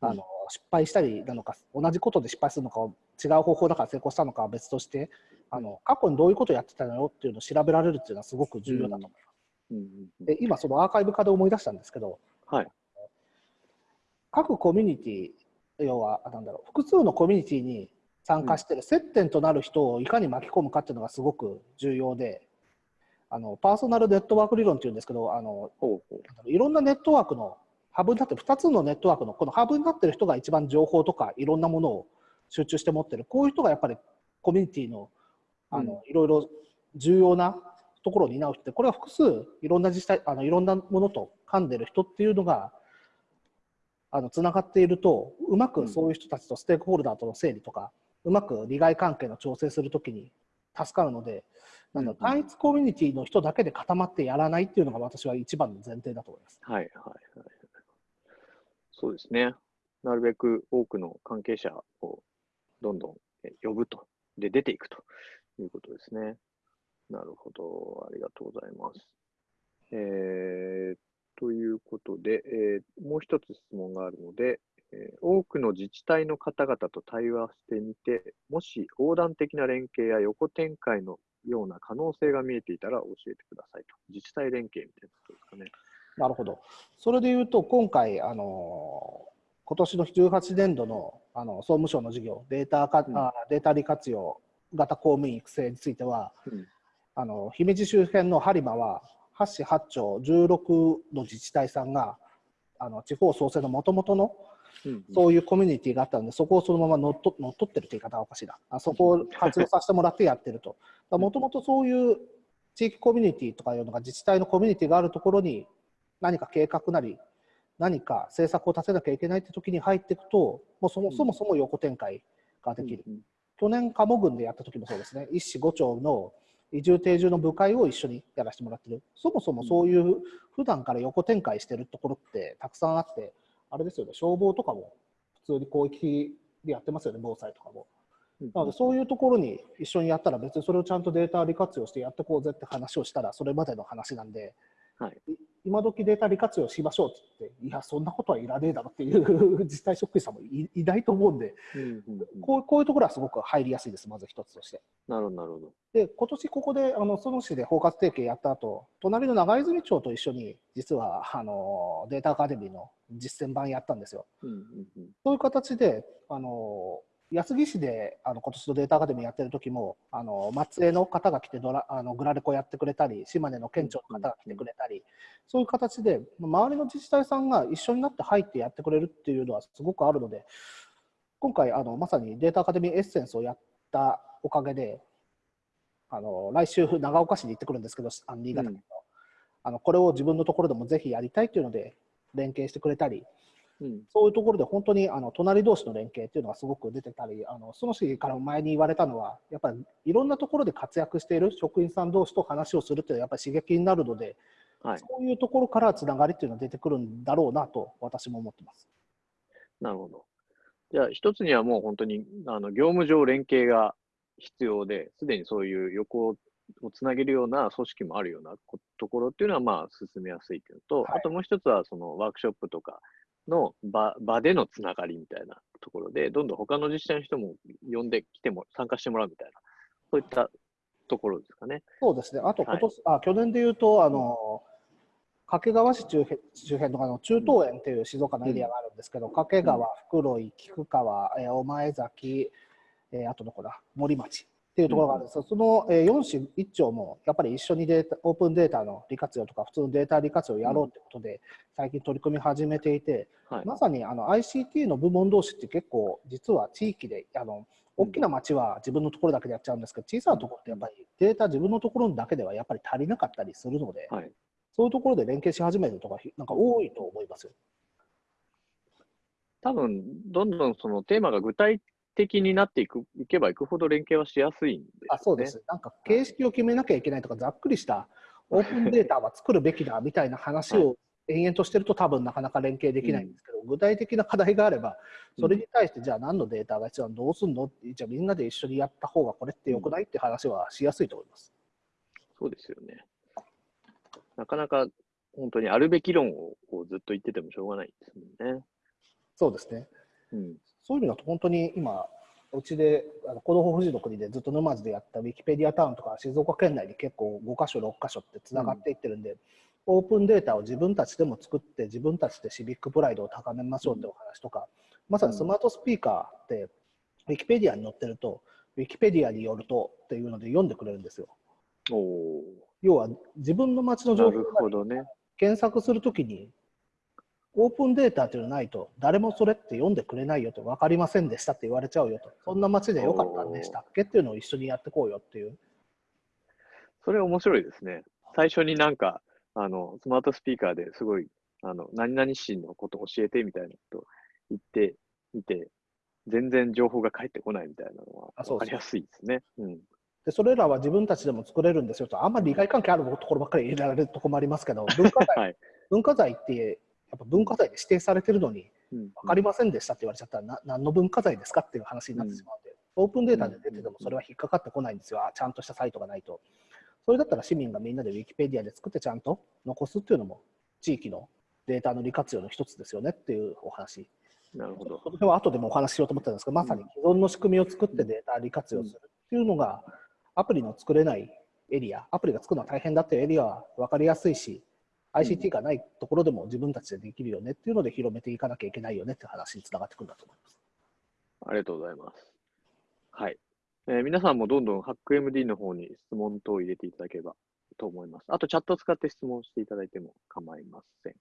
Speaker 2: あの失敗したりなのか、同じことで失敗するのか、違う方法だから成功したのかは別として、あの過去にどういうことをやってたのよっていうのを調べられるっていうのはすごく重要だと思います。
Speaker 1: うんうんうん
Speaker 2: で今、そのアーカイブ化で思い出したんですけど、
Speaker 1: はい。
Speaker 2: 各コミュニティ要はなんだろう複数のコミュニティに参加してる接点となる人をいかに巻き込むかっていうのがすごく重要であのパーソナルネットワーク理論っていうんですけどあのいろんなネットワークのハブになってる2つのネットワークのこのハブになってる人が一番情報とかいろんなものを集中して持ってるこういう人がやっぱりコミュニティのあの、いろいろ重要なところを担う人でこれは複数いろんな自治体あのいろんなものと噛んでる人っていうのがあのつながっているとうまくそういう人たちとステークホルダーとの整理とか、うまく利害関係の調整するときに助かるので、なん単一コミュニティの人だけで固まってやらないっていうのが私は一番の前提だと思います。
Speaker 1: はいはいはい。そうですね。なるべく多くの関係者をどんどん呼ぶと。で、出ていくということですね。なるほど。ありがとうございます。えー、ということで、えーもう一つ質問があるので、えー多くの自治体の方々と対話してみて、もし横断的な連携や横展開のような可能性が見えていたら教えてくださいと。自治体連携みたいなことですかね。
Speaker 2: なるほど。それでいうと、今回、あの今年の18年度のあの総務省の事業、データか、
Speaker 1: うん
Speaker 2: あデータ利活用型公務員育成については、
Speaker 1: うん
Speaker 2: あの姫路周辺の播磨は、8市8町16の自治体さんが、あの地方創生のもともとの
Speaker 1: うん
Speaker 2: そういうコミュニティがあったので、そこをそのまま乗っと乗っ取ってるという言い方はおかしいな。あそこを活用させてもらってやってると。もともとそういう地域コミュニティとかいうのが自治体のコミュニティがあるところに何か計画なり何か政策を立てなきゃいけないって時に入っていくと、もうそもそもそも横展開ができる。
Speaker 1: うん
Speaker 2: 去年、鴨郡でやった時もそうですね、一市五町の移住定住の部会を一緒にやらせてもらってる。そもそもそういう普段から横展開してるところってたくさんあって、あれですよね、消防とかも普通に広域でやってますよね、防災とかも。
Speaker 1: うん
Speaker 2: なので、そういうところに一緒にやったら、別にそれをちゃんとデータ利活用してやってこうぜって話をしたら、それまでの話なんで、
Speaker 1: はい
Speaker 2: い今時データ利活用しましょうって言って、いや、そんなことはいらねえだろっていう自治体職員さんもいいないと思うんで、
Speaker 1: うんうんうん
Speaker 2: こうこういうところはすごく入りやすいです、まず一つとして。
Speaker 1: なるほど、なるほど。
Speaker 2: で、今年ここで、あの、その市で包括提携やった後、隣の長泉町と一緒に、実は、あの、データアカデミーの実践版やったんですよ。
Speaker 1: うんうんうん
Speaker 2: そういう形で、あの、安来市であの今年のデータアカデミーやってる時も、あの松江の方が来てドラあのグラレコやってくれたり、島根の県庁の方が来てくれたり、そういう形で、周りの自治体さんが一緒になって入ってやってくれるっていうのはすごくあるので、今回、あのまさにデータアカデミーエッセンスをやったおかげで、あの来週、長岡市に行ってくるんですけど、新潟県の、あのこれを自分のところでもぜひやりたいっていうので、連携してくれたり、
Speaker 1: うん
Speaker 2: そういうところで本当にあの隣同士の連携っていうのがすごく出てたり、あのその市から前に言われたのは、やっぱりいろんなところで活躍している職員さん同士と話をするっていうのはやっぱり刺激になるので、
Speaker 1: はい。
Speaker 2: そういうところからつながりっていうのが出てくるんだろうなと私も思ってます。
Speaker 1: なるほど。じゃあ、一つにはもう本当に、あの、業務上連携が必要で、すでにそういう横をつなげるような組織もあるようなこところっていうのは、まあ、進めやすいっていうのと、
Speaker 2: はい
Speaker 1: あともう一つは、そのワークショップとかの場場でのつながりみたいなところで、どんどん他の自治体の人も呼んできても、参加してもらうみたいな、そういったところですかね。
Speaker 2: そうですね。あと今年、あ去年で言うと、あの、掛川市周辺周辺のあの中東園っていう静岡のエリアがあるんですけど、掛川、袋井、菊川、えー御前崎、えーあとどこだ、森町っていうところがあるんですよ、その、えー4市1町もやっぱり一緒にデータオープンデータの利活用とか、普通のデータ利活用をやろうということで、最近取り組み始めていて、
Speaker 1: はい。
Speaker 2: まさにあの ICT の部門同士って結構実は地域であの大きな町は自分のところだけでやっちゃうんですけど小さなところってやっぱりデータ自分のところだけではやっぱり足りなかったりするので、
Speaker 1: はい。
Speaker 2: そういうところで連携し始めるとかなんか多いと思いますよ。
Speaker 1: 多分、どんどんそのテーマが具体的になっていくいけばいくほど連携はしやすいんで、ね、
Speaker 2: あそうです。なんか形式を決めなきゃいけないとか、ざっくりしたオープンデータは作るべきだみたいな話を延々としてると多分なかなか連携できないんですけど、うん、具体的な課題があれば、それに対してじゃあ何のデータが必要なのどうすんの？じゃあみんなで一緒にやった方がこれってよくないって話はしやすいと思います。
Speaker 1: そうですよね。なかなか本当にあるべき論をこうずっと言っててもしょうがないですもんね。
Speaker 2: そうですね。うん、そういう意味だと本当に今、うちで、あの子供富士の国でずっと沼津でやったウィキペディアタウンとか静岡県内に結構5箇所、6箇所ってつながっていってるんで、うん、オープンデータを自分たちでも作って自分たちでシビックプライドを高めましょうってお話とか、まさにスマートスピーカーってウィキペディアに載ってると、ウィキペディアによるとっていうので読んでくれるんですよ。要は自分の街の情報を検索するときに、オープンデータというのないと、誰もそれって読んでくれないよと、分かりませんでしたって言われちゃうよと、そんな街でよかったんでしたっけっていうのを一緒にやってこうよっていう。
Speaker 1: それ面白いですね。最初になんか、あの、スマートスピーカーですごい、あの、何々市のことを教えてみたいなことを言ってみて、全然情報が返ってこないみたいなのは分かりやすいですね。うん、
Speaker 2: でそれらは自分たちでも作れるんですよと、あんまり利害関係あるところばっかり入れられるところもありますけど、文化財、はい、文化財ってやっぱ文化財で指定されてるのに、分かりませんでしたって言われちゃったら、な何の文化財ですかっていう話になってしまうので、オープンデータで出ててもそれは引っかかってこないんですよ、ちゃんとしたサイトがないと。それだったら市民がみんなでウィキペディアで作ってちゃんと残すっていうのも、地域のデータの利活用の一つですよねっていうお話。
Speaker 1: なるほど。
Speaker 2: それは後でもお話ししようと思ったんですが、まさに既存の仕組みを作ってデータ利活用するっていうのが、アプリの作れないエリア、アプリが作るのは大変だっていうエリアは分かりやすいし、ICT がないところでも自分たちでできるよねっていうので広めていかなきゃいけないよねって話につながってくるんだと思います。
Speaker 1: ありがとうございます。はい。えー、皆さんもどんどん HackMD の方に質問等を入れていただければと思います。あとチャットを使って質問していただいても構いません。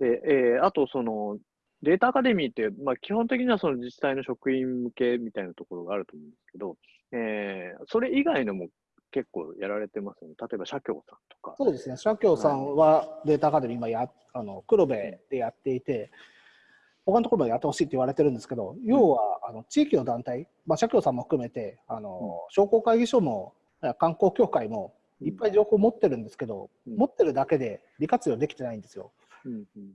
Speaker 1: で、えー、あとそのデータアカデミーって、まあ、基本的にはその自治体の職員向けみたいなところがあると思うんですけど、えー、それ以外のも結構やられてますよね。例えば社協さんとか。
Speaker 2: そうですね。社協さんはデータアカデミー今や、あの黒部でやっていて、他のところまでやってほしいって言われてるんですけど、要はあの地域の団体、まあ、社協さんも含めて、あの商工会議所も観光協会もいっぱい情報持ってるんですけど、持ってるだけで利活用できてないんですよ。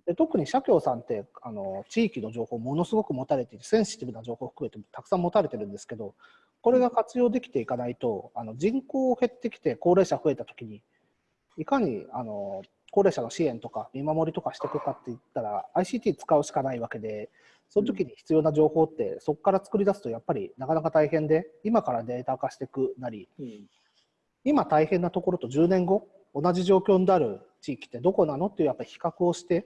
Speaker 2: で特に社協さんってあの地域の情報ものすごく持たれていてセンシティブな情報を含めてたくさん持たれてるんですけどこれが活用できていかないとあの人口減ってきて高齢者増えた時にいかにあの高齢者の支援とか見守りとかしていくかって言ったら ICT 使うしかないわけでその時に必要な情報ってそこから作り出すとやっぱりなかなか大変で今からデータ化していくなり、うん、今大変なところと10年後同じ状況になる地域ってどこなのっていうやっぱり比較をして、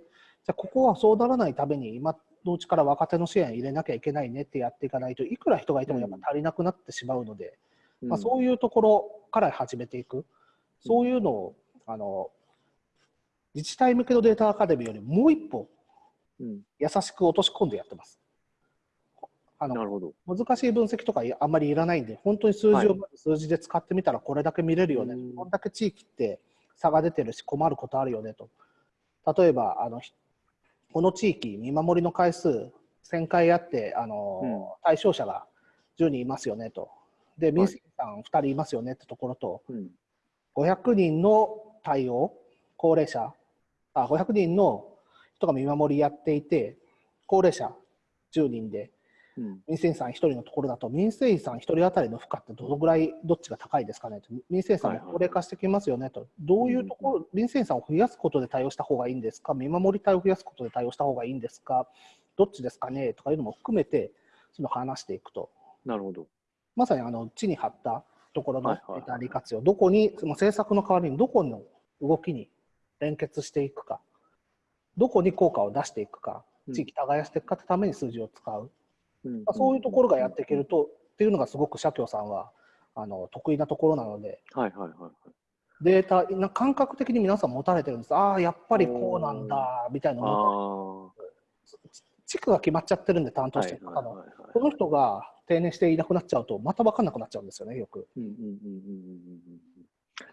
Speaker 2: じゃあここはそうならないために今のうちから若手の支援入れなきゃいけないねってやっていかないといくら人がいてもやっぱ足りなくなってしまうので、うん、まあ、そういうところから始めていく、そういうのをあの自治体向けのデータアカデミーよりもう一歩優しく落とし込んでやってます。あの難しい分析とかあんまりいらないんで、本当に数字を数字で使ってみたらこれだけ見れるよね、はい、こんだけ地域って差が出てるし困ることあるよねと。例えばあのこの地域見守りの回数1000回あってあの、うん、対象者が10人いますよねと。で民生さん2人いますよねってところと、うん、500人の対応高齢者あ500人の人が見守りやっていて高齢者10人で民生委員さん1人のところだと、民生委員さん1人当たりの負荷ってどのぐらい、どっちが高いですかねと、民生委員さんも高齢化してきますよねと、どういうところ、民生委員さん。を増やすことで対応した方がいいんですか、見守り隊を増やすことで対応した方がいいんですか、どっちですかねとかいうのも含めて、その話していくと。
Speaker 1: なるほど。
Speaker 2: まさにあの地に張ったところのデータ利活用、どこに、その政策の代わりにどこの動きに連結していくか、どこに効果を出していくか、地域耕していくかってために数字を使う。まあ、そういうところがやっていけるとっていうのがすごく社協さんはあの得意なところなので、
Speaker 1: はいはいはい
Speaker 2: データな感覚的に皆さん持たれてるんです。ああやっぱりこうなんだみたいな地区が決まっちゃってるんで担当してる方の、この人が定年していなくなっちゃうとまた分かんなくなっちゃうんですよねよく。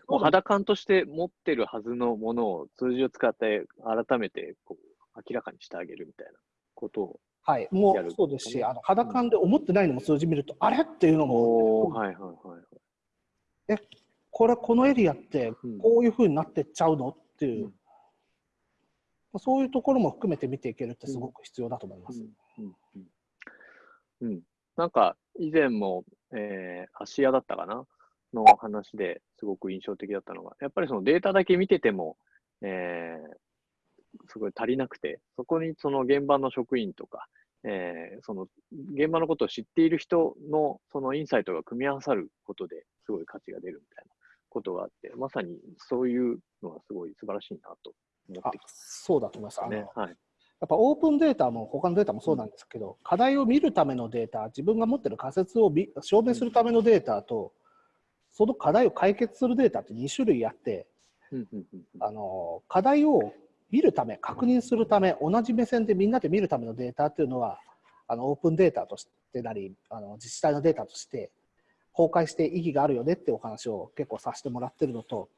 Speaker 1: もう肌感として持ってるはずのものを数字を使って改めてこう明らかにしてあげるみたいなことを
Speaker 2: はい、もうそうですし、あの肌感で思ってないのも数字見ると、あれ？っていうのも、はいはいはい、えこれ、このエリアってこういうふうになってっちゃうの？っていう、うん、そういうところも含めて見ていけるってすごく必要だと思います。うん、
Speaker 1: うん、なんか以前も、えー、芦屋だったかな？の話ですごく印象的だったのが、やっぱりそのデータだけ見てても、えー、すごい足りなくて、そこにその現場の職員とか、えー、その現場のことを知っている人のそのインサイトが組み合わさることですごい価値が出るみたいなことがあって、まさにそういうのはすごい素晴らしいなと思って。
Speaker 2: そうだと思います。ね、はい、やっぱオープンデータも他のデータもそうなんですけど、うん、課題を見るためのデータ、自分が持ってる仮説を証明するためのデータと、その課題を解決するデータって2種類あって、あの課題を見るため、確認するため、同じ目線でみんなで見るためのデータっていうのは、あのオープンデータとしてなり、あの自治体のデータとして公開して意義があるよねってお話を結構させてもらってるのと、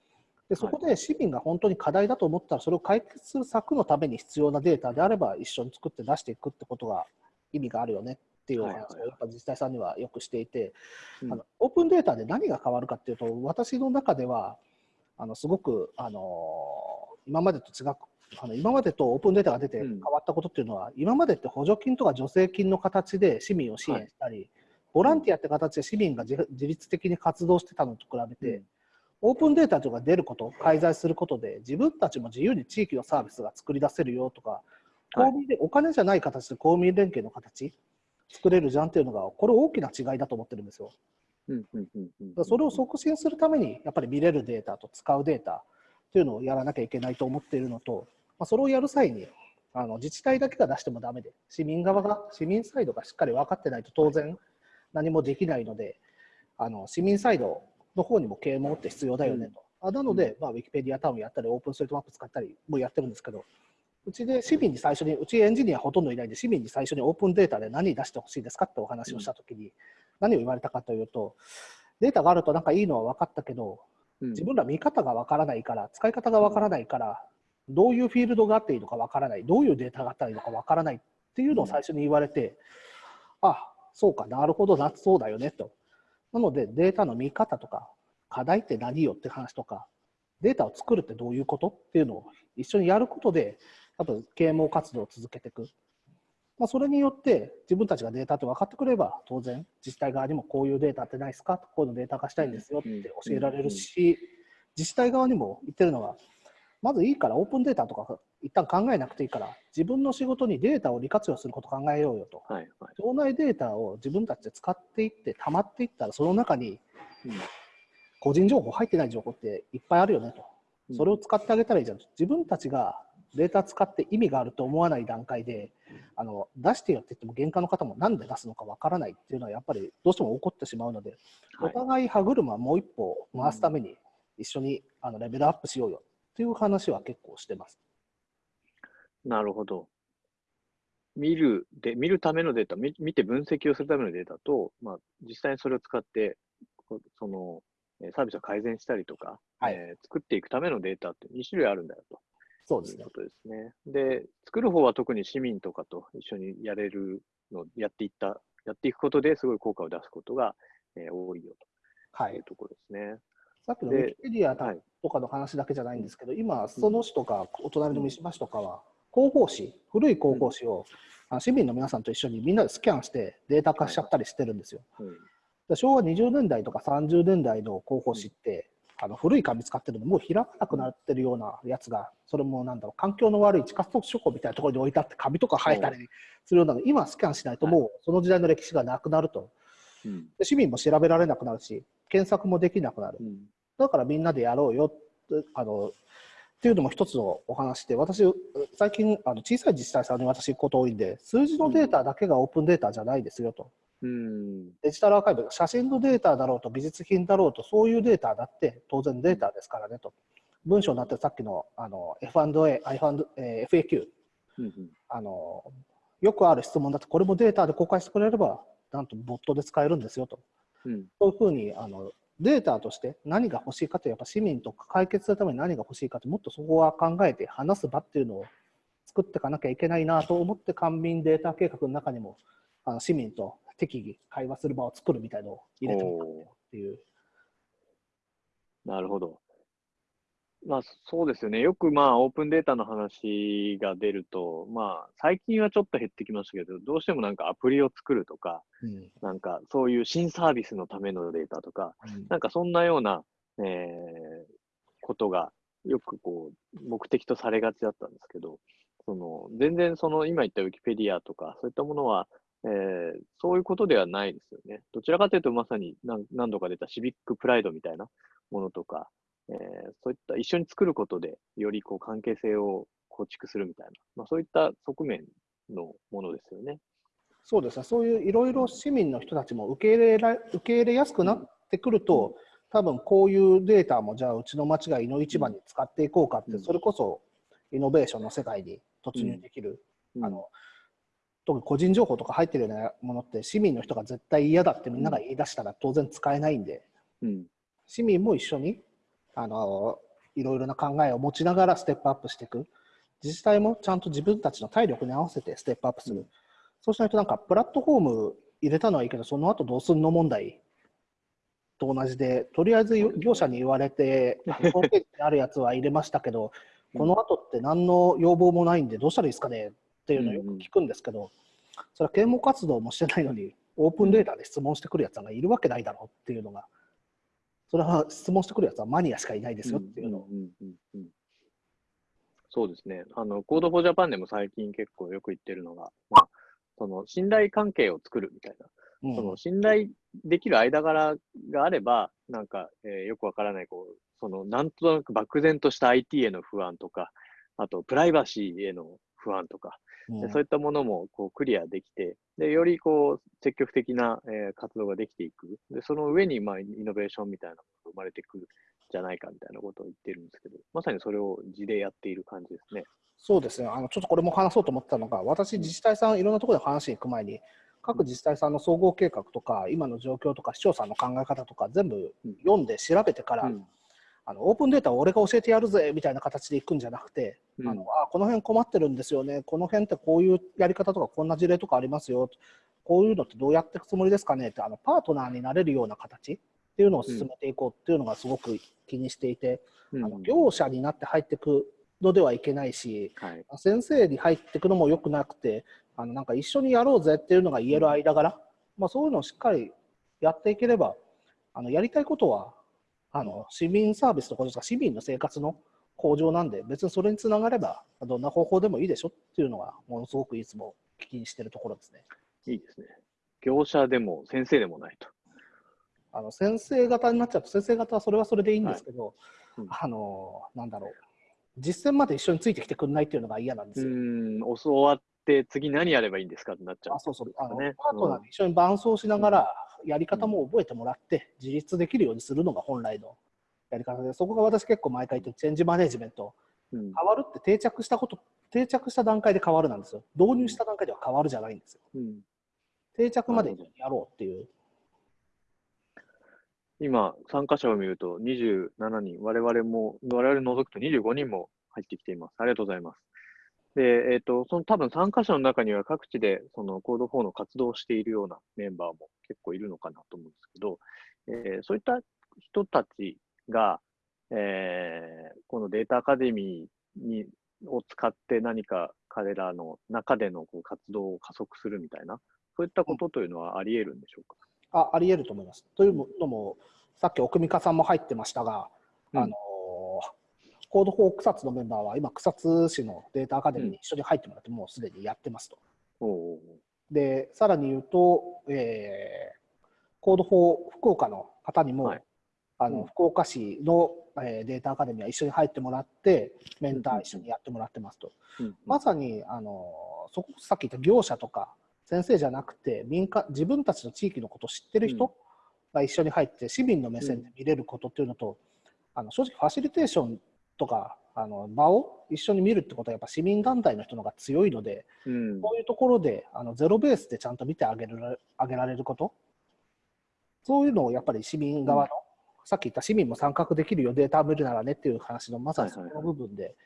Speaker 2: でそこで市民が本当に課題だと思ったら、それを解決する策のために必要なデータであれば、一緒に作って出していくってことが意味があるよねっていうお話をやっぱ自治体さんにはよくしていて、あのオープンデータで何が変わるかっていうと、私の中では、あのすごくあの今までと違うあの今までとオープンデータが出て変わったことっていうのは、うん、今までって補助金とか助成金の形で市民を支援したり、はい、ボランティアって形で市民が自律的に活動してたのと比べて、うん、オープンデータとか出ること、介在することで、自分たちも自由に地域のサービスが作り出せるよとか、公民でお金じゃない形で公民連携の形、作れるじゃんっていうのが、これ大きな違いだと思ってるんですよ。それを促進するために、やっぱり見れるデータと使うデータっていうのをやらなきゃいけないと思っているのと、まあ、それをやる際にあの自治体だけが出してもだめで、市民側が、市民サイドがしっかり分かってないと当然何もできないので、あの市民サイドの方にも啓蒙って必要だよねと。うん、あなので、まあ、ウィキペディアタウンやったり、オープンストリートマップ使ったりもやってるんですけど、うちで市民に最初に、うちエンジニアほとんどいないんで、市民に最初にオープンデータで何出してほしいですかってお話をしたときに、何を言われたかというと、データがあるとなんかいいのは分かったけど、自分ら見方が分からないから、使い方が分からないから、どういうフィールドがあっていいのかわからない、どういうデータがあったらいいのかわからないっていうのを最初に言われて、うん、あそうか、なるほどな、そうだよねと。なので、データの見方とか、課題って何よって話とか、データを作るってどういうことっていうのを一緒にやることで、多分啓蒙活動を続けていく。まあ、それによって自分たちがデータって分かってくれば当然自治体側にもこういうデータってないですか？こういうのデータ化したいんですよって教えられるし自治体側にも言ってるのはまずいいからオープンデータとか一旦考えなくていいから自分の仕事にデータを利活用すること考えようよと、はいはい、町内データを自分たちで使っていって溜まっていったらその中に個人情報入ってない情報っていっぱいあるよねと。それを使ってあげたらいいじゃん。自分たちがデータ使って意味があると思わない段階であの出してよって言っても原価の方もなんで出すのかわからないっていうのはやっぱりどうしても起こってしまうので、お互い歯車もう一歩回すために一緒にあのレベルアップしようよっていう話は結構してます。
Speaker 1: なるほど。見るで、見るためのデータ、見見て分析をするためのデータと、まあ、実際にそれを使って、そのサービスを改善したりとか、はい、えー、作っていくためのデータって2種類あるんだよと。
Speaker 2: そうですね。
Speaker 1: ことですね。で、作る方は特に市民とかと一緒にやれるの、やっていった、やっていくことですごい効果を出すことが、えー、多いよと。はい。いうところですね。
Speaker 2: さっきのウィキペディアとかの話だけじゃないんですけど、今、裾野市とかお隣の三島市とかは、広報誌、古い広報誌を市民の皆さんと一緒にみんなでスキャンしてデータ化しちゃったりしてるんですよ。昭和20年代とか30年代の広報誌って、あの古い紙使ってるのもう開かなくなってるようなやつが、それもなんだろう、環境の悪い地下書庫みたいなところに置いてあって、紙とか生えたりするようなの、今スキャンしないともうその時代の歴史がなくなると。で市民も調べられなくなるし、検索もできなくなる。だからみんなでやろうよあのっていうのも一つのお話で、私、最近、あの小さい自治体さんに私行くこと多いんで、数字のデータだけがオープンデータじゃないですよと。うん、デジタルアーカイブ、写真のデータだろうと、美術品だろうと、そういうデータだって当然データですからねと。文章になってるさっきのあの F&A、え FAQ、うんうん、あの、よくある質問だと、これもデータで公開してくれれば、なんとボットで使えるんですよと。うん、そういうふうにあのデータとして何が欲しいかとやっぱ市民と解決するために何が欲しいかってもっとそこは考えて話す場っていうのを作っていかなきゃいけないなと思って官民データ計画の中にもあの市民と適宜会話する場を作るみたいのを入れてみたっていう。
Speaker 1: なるほど。まあそうですよね。よくまあオープンデータの話が出ると、まあ最近はちょっと減ってきましたけど、どうしてもなんかアプリを作るとか、うん、なんかそういう新サービスのためのデータとか、うん、なんかそんなような、えー、ことがよくこう目的とされがちだったんですけど、その全然その今言ったウィキペディアとかそういったものは、えー、そういうことではないですよね。どちらかというとまさに何何度か出たシビックプライドみたいなものとか、えー、そういった一緒に作ることで、よりこう関係性を構築するみたいな、まあ、そういった側面のものですよね。
Speaker 2: そうですね、そういういろいろ市民の人たちも受け入れら受け入れやすくなってくると、うん、多分こういうデータも、じゃあうちの町が井の一番に使っていこうかって、うん、それこそイノベーションの世界に突入できる。うん、あの特に個人情報とか入ってるようなものって市民の人が絶対嫌だってみんなが言い出したら当然使えないんで、市民も一緒にあのいろいろな考えを持ちながらステップアップしていく。自治体もちゃんと自分たちの体力に合わせてステップアップする、うん、そうしないとなんかプラットフォーム入れたのはいいけどその後どうすんの問題と同じでとりあえず業者に言われて ホームページにあるやつは入れましたけど、この後って何の要望もないんでどうしたらいいですかねっていうのをよく聞くんですけど、それは啓蒙活動もしてないのにオープンデータで質問してくるやつがいるわけないだろうっていうのがそれは質問してくるやつはマニアしかいないですよっていうのを。
Speaker 1: そうですね。あの、コードフォージャパンでも最近結構よく言ってるのが、まあ、その信頼関係を作るみたいな。うん、その信頼できる間柄があれば、なんか、えー、よくわからない、こう、その、なんとなく漠然とした IT への不安とか、あと、プライバシーへの不安とか、でそういったものもこうクリアできて、でよりこう積極的な、えー、活動ができていく。で、その上に、まあ、イノベーションみたいなものが生まれてくるんじゃないかみたいなことを言ってるんですけど、まさにそれを地でやっている感じですね。
Speaker 2: そうですね。あのちょっとこれも話そうと思ったのが、私、自治体さん、いろんなところで話に行く前に、各自治体さんの総合計画とか、今の状況とか、市長さんの考え方とか、全部読んで調べてから、うんあのオープンデータを俺が教えてやるぜみたいな形でいくんじゃなくて、うん、あのあこの辺困ってるんですよね、この辺ってこういうやり方とかこんな事例とかありますよ、こういうのってどうやっていくつもりですかね。ってあのパートナーになれるような形っていうのを進めていこうっていうのがすごく気にしていて、うん、あの業者になって入っていくのではいけないし、はい、先生に入っていくのもよくなくてあのなんか一緒にやろうぜっていうのが言える間柄、まあ、そういうのをしっかりやっていければあのやりたいことはあの市民サービスとか市民の生活の向上なんで、別にそれにつながれば、どんな方法でもいいでしょっていうのが、ものすごくいつも聞きにしてるところですね。
Speaker 1: いいですね。業者でも先生でもないと。
Speaker 2: あの先生型になっちゃうと、先生型はそれはそれでいいんですけど、はいうん、あのなんだろう、実践まで一緒についてきてくれないっていうのが嫌なんですよ。う
Speaker 1: ん、教わって次何やればいいんですかってなっちゃう、
Speaker 2: あそうそうあの、ね、パートナーで一緒に伴走しながら、やり方も覚えてもらって、自立できるようにするのが本来のやり方で、そこが私結構毎回言ってチェンジマネジメント、変わるって定着したこと、定着した段階で変わるなんですよ。導入した段階では変わるじゃないんですよ。うん、定着までやろうっていう。
Speaker 1: 今、参加者を見ると27人、我々も、我々除くと25人も入ってきています。ありがとうございます。で、えっ、ー、と、その多分参加者の中には各地でそのコード4の活動をしているようなメンバーも結構いるのかなと思うんですけど、えー、そういった人たちが、えー、このデータアカデミーにを使って何か彼らの中でのこう活動を加速するみたいな、そういったことというのはあり得るんでしょうか？
Speaker 2: ああり得ると思います。というのも、さっき奥美香さんも入ってましたが、うん、あのコードフォー草津のメンバーは今、草津市のデータアカデミーに一緒に入ってもらって、もうすでにやってますと。うん、で、さらに言うと、えー、コードフォー福岡の方にも、はい、あの、うん、福岡市の、えー、データアカデミーは一緒に入ってもらって、メンター一緒にやってもらってますと。まさにあのそこさっき言った業者とか先生じゃなくて民間自分たちの地域のことを知ってる人が一緒に入って市民の目線で見れることっていうのと、あの正直ファシリテーションとかあの場を一緒に見るってことはやっぱ市民団体の人の方が強いので、うん、こういうところであのゼロベースでちゃんと見てあげるあげられること。そういうのをやっぱり市民側の、うん、さっき言った市民も参画できるよデータ見るならねっていう話のまさにその部分で、はいはい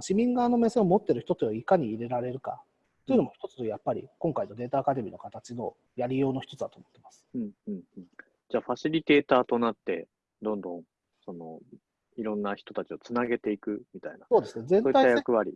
Speaker 2: 市民側の目線を持ってる人というのをいかに入れられるか。というのも一つやっぱり今回のデータアカデミーの形のやりようの一つだと思ってます。
Speaker 1: うんうんうん、じゃあ、ファシリテーターとなって、どんどんそのいろんな人たちをつなげていくみたいな、
Speaker 2: そうですね、全
Speaker 1: そう役割。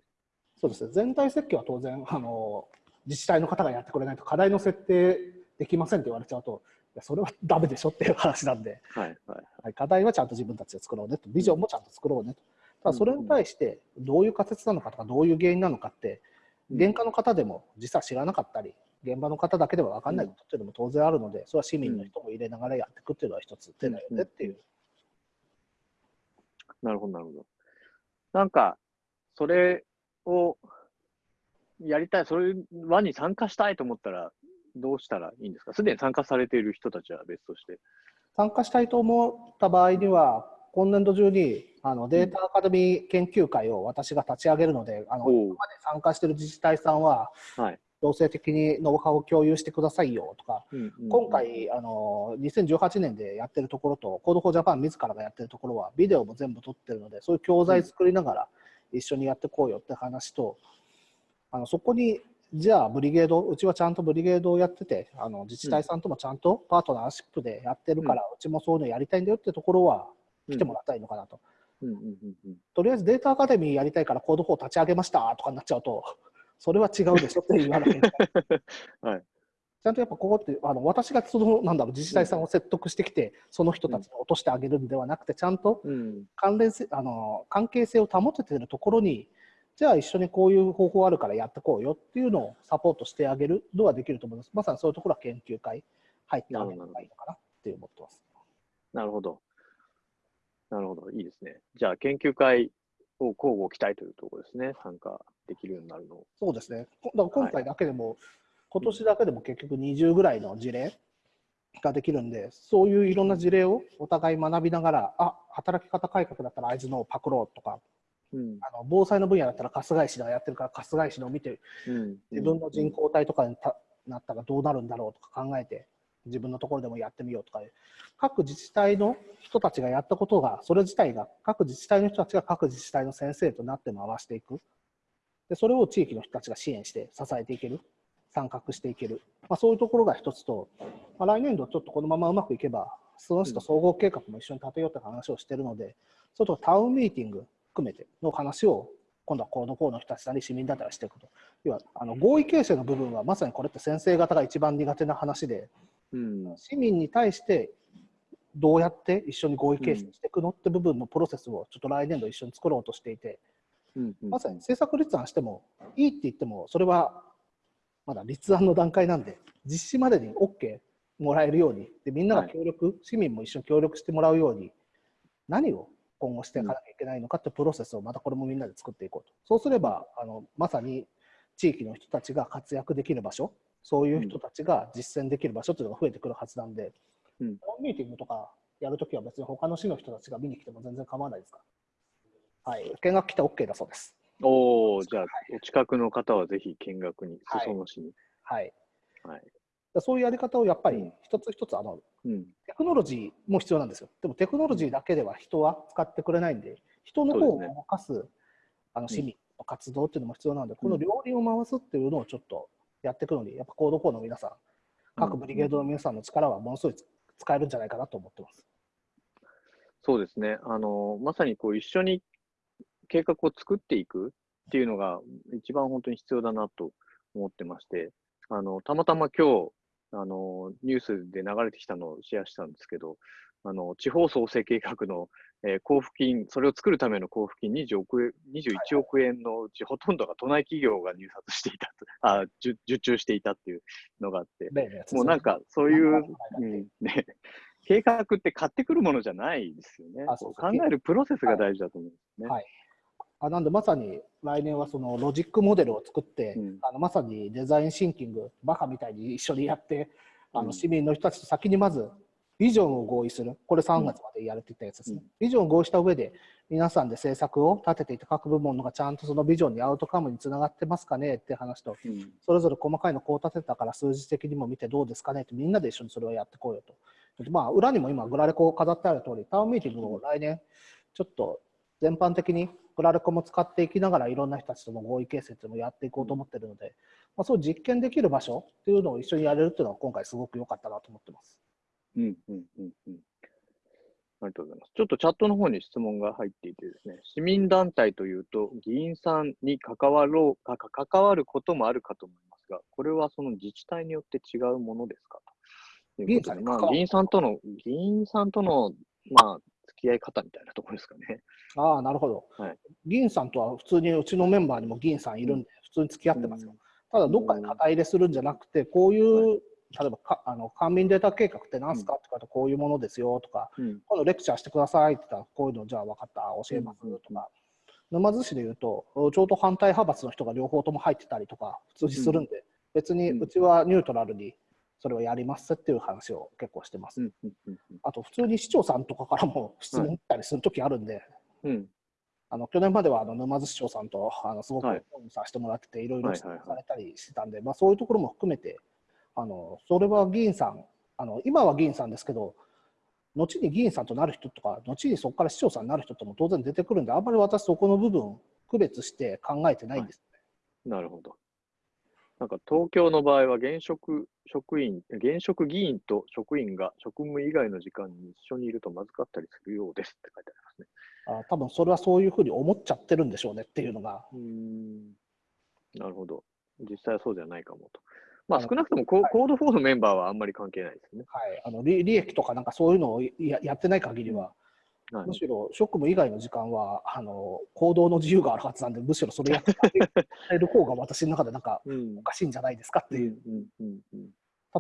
Speaker 2: そうですね全体設計は当然あの、自治体の方がやってくれないと課題の設定できませんって言われちゃうと、いやそれはダメでしょっていう話なんで、
Speaker 1: はいはい。
Speaker 2: はい、課題はちゃんと自分たちで作ろうねと、ビジョンもちゃんと作ろうねと。ただそれに対して、どういう仮説なのかとか、どういう原因なのかって、現場の方でも実は知らなかったり、現場の方だけでは分かんないことっていうのも当然あるので、それは市民の人も入れながらやっていくっていうのは一つ手だよねっていう。
Speaker 1: なるほど、なるほど。なんか、それをやりたい、それ輪に参加したいと思ったら、どうしたらいいんですか？すでに参加されている人たちは別として。
Speaker 2: 参加したいと思った場合には、今年度中にあのデータアカデミー研究会を私が立ち上げるので、あのまで参加している自治体さんは、
Speaker 1: はい。
Speaker 2: 強制的にノウハウを共有してくださいよとか、
Speaker 1: うんうん。うん
Speaker 2: 今、回あの、2018年でやってるところと、コードフォージャパン自らがやってるところは、ビデオも全部撮ってるので、そういう教材作りながら一緒にやってこうよって話と、あのそこに、じゃあ、ブリゲード、うちはちゃんとブリゲードをやってて、あの自治体さんともちゃんとパートナーシップでやってるから、うちもそういうのやりたいんだよってところは来てもらったいのかなと。
Speaker 1: うんうんうんうん。
Speaker 2: とりあえずデータアカデミーやりたいからコード4立ち上げましたとかになっちゃうと、それは違うでしょって言わなきゃいけない。
Speaker 1: はい。
Speaker 2: ちゃんとやっぱここってあの私がそのなんだろう自治体さんを説得してきて、その人たちに落としてあげるんではなくて、ちゃんと
Speaker 1: うん
Speaker 2: 関連性あの関係性を保てているところに、じゃあ一緒にこういう方法あるからやってこうよっていうのをサポートしてあげるのはできると思います。まさにそういうところは研究会入ってあげるのがいいのかなって思ってます。
Speaker 1: なるほど。なるほど。いいですね。じゃあ、研究会を交互期待というところですね。参加できるようになるのを。
Speaker 2: そうですね。こだから今回だけでも、今年だけでも結局20ぐらいの事例ができるんで、そういういろんな事例をお互い学びながら、あ働き方改革だったら会津のをパクろうとか、
Speaker 1: うん。
Speaker 2: あの防災の分野だったら春日井市がやってるから春日井市のを見て、
Speaker 1: うん。
Speaker 2: 自分の人口体とかにたなったらどうなるんだろうとか考えて、自分のところでもやってみようとか、各自治体の人たちがやったことが、それ自体が、各自治体の人たちが各自治体の先生となって回していく。で、それを地域の人たちが支援して支えていける。参画していける。まあ、そういうところが一つと、まあ、来年度ちょっとこのままうまくいけば、その人総合計画も一緒に立てようって話をしてるので、それとタウンミーティング含めての話を、今度はコード4の人たちなり市民だったらしていくと。要はあの合意形成の部分はまさにこれって先生方が一番苦手な話で
Speaker 1: うん。
Speaker 2: 市民に対してどうやって一緒に合意形成していくのって部分のプロセスをちょっと来年度一緒に作ろうとしていて
Speaker 1: うん。
Speaker 2: まさに政策立案してもいいって言ってもそれはまだ立案の段階なんで実施までに OK もらえるようにでみんなが協力、市民も一緒に協力してもらうように何を今後していかなきゃいけないのかってプロセスをまたこれもみんなで作っていこうとそうすればあのまさに地域の人たちが活躍できる場所そういう人たちが実践できる場所っていうのが増えてくるはずなんで、
Speaker 1: うん
Speaker 2: ミーティングとかやるときは別に他の市の人たちが見に来ても全然構わないですか？ら。はい、見学来て OK だそうです。
Speaker 1: おお、じゃあ、お近くの方はぜひ見学に、
Speaker 2: はい
Speaker 1: 裾野市に。
Speaker 2: はい。
Speaker 1: はい。
Speaker 2: そういうやり方をやっぱり
Speaker 1: うん
Speaker 2: 一つ一つあの
Speaker 1: うん。
Speaker 2: テクノロジーも必要なんですよ。でもテクノロジーだけでは人は使ってくれないんで、人の方を動かすあの市民の活動っていうのも必要なので、この両輪を回すっていうのをちょっとやっていくのに、やっぱコード4の皆さん、各ブリゲードの皆さんの力はものすごい使えるんじゃないかなと思ってます。
Speaker 1: そうですね。あの、まさにこう一緒に計画を作っていくっていうのが一番本当に必要だなと思ってまして、あの、たまたま今日、あの、ニュースで流れてきたのをシェアしたんですけど、あの、地方創生計画の、えー交付金、それを作るための交付金20億円、21億円のうちほとんどが都内企業が入札していたと、あ、受受注していたっていうのがあって、もうなんかそういう、ね、計画って買ってくるものじゃないですよね。
Speaker 2: あそう
Speaker 1: 考えるプロセスが大事だと思うんですね。
Speaker 2: はい。あなんでまさに来年はそのロジックモデルを作って、
Speaker 1: うん。
Speaker 2: あのまさにデザインシンキング、バカみたいに一緒にやって、あ
Speaker 1: うん。
Speaker 2: の市民の人たちと先にまずビジョンを合意する、これ3月までやるって言ったやつですね。
Speaker 1: うん
Speaker 2: ビジョンを合意した上で、皆さんで政策を立てていて、各部門のがちゃんとそのビジョンにアウトカムにつながってますかねって話と、
Speaker 1: うん
Speaker 2: それぞれ細かいのこう立てたから数字的にも見てどうですかねってみんなで一緒にそれをやってこうよと。まあ、裏にも今グラレコ飾ってある通り、タウンミーティングを来年ちょっと全般的にプラレコも使っていきながらいろんな人たちとの合意形成っていうのをやっていこうと思ってるので、まあ、そう実験できる場所っていうのを一緒にやれるっていうのは今回すごく良かったなと思ってます。
Speaker 1: うんうんうんうん。ありがとうございます。ちょっとチャットの方に質問が入っていてですね、市民団体というと、議員さんに関わろうか関わることもあるかと思いますが、これはその自治体によって違うものですか？ということで、まあ、議員さんとの、議員さんとの、まあ、付き合い方みたいなところですかね。
Speaker 2: ああ、なるほど、はい。議員さんとは普通にうちのメンバーにも議員さんいるんで、普通に付き合ってますよ。ただ、どっかで肩入れするんじゃなくて、こういう、例えばかあの官民データ計画って何すかってかこういうものですよとか、うん、今度レクチャーしてくださいって言ったら、こういうのじゃあ分かった、教えますとか、沼津市でいうと、ちょうど反対派閥の人が両方とも入ってたりとか、普通にするんで、別にうちはニュートラルにそれをやりますっていう話を結構してます。あと、普通に市長さんとかからも質問ったりするときあるんで、うん、あの去年まではあの沼津市長さんとあのすごくさせてもらってて、いろいろされたりしてたんで、まあ、そういうところも含めて、あのそれは議員さんあの、今は議員さんですけど、後に議員さんとなる人とか、後にそこから市長さんになる人とも当然出てくるんで、あんまり私、そこの部分、区別して考えてないんです
Speaker 1: ね、はい、なるほど。なんか東京の場合は現職職員、現職議員と職員が職務以外の時間に一緒にいるとまずかったりするようですって書いてありますね。
Speaker 2: あ多分それはそういうふうに思っちゃってるんでしょうねっていうのが。うん
Speaker 1: なるほど。実際はそうじゃないかもと。まあ少なくともコ,、ード4のメンバーはあんまり関係ないですね。
Speaker 2: はい、あの利利益とかなんかそういうのをややってない限りは、はい、むしろ職務以外の時間はあの行動の自由があるはずなんで、むしろそれやってる方が私の中でなんかおかしいんじゃないですかっていう。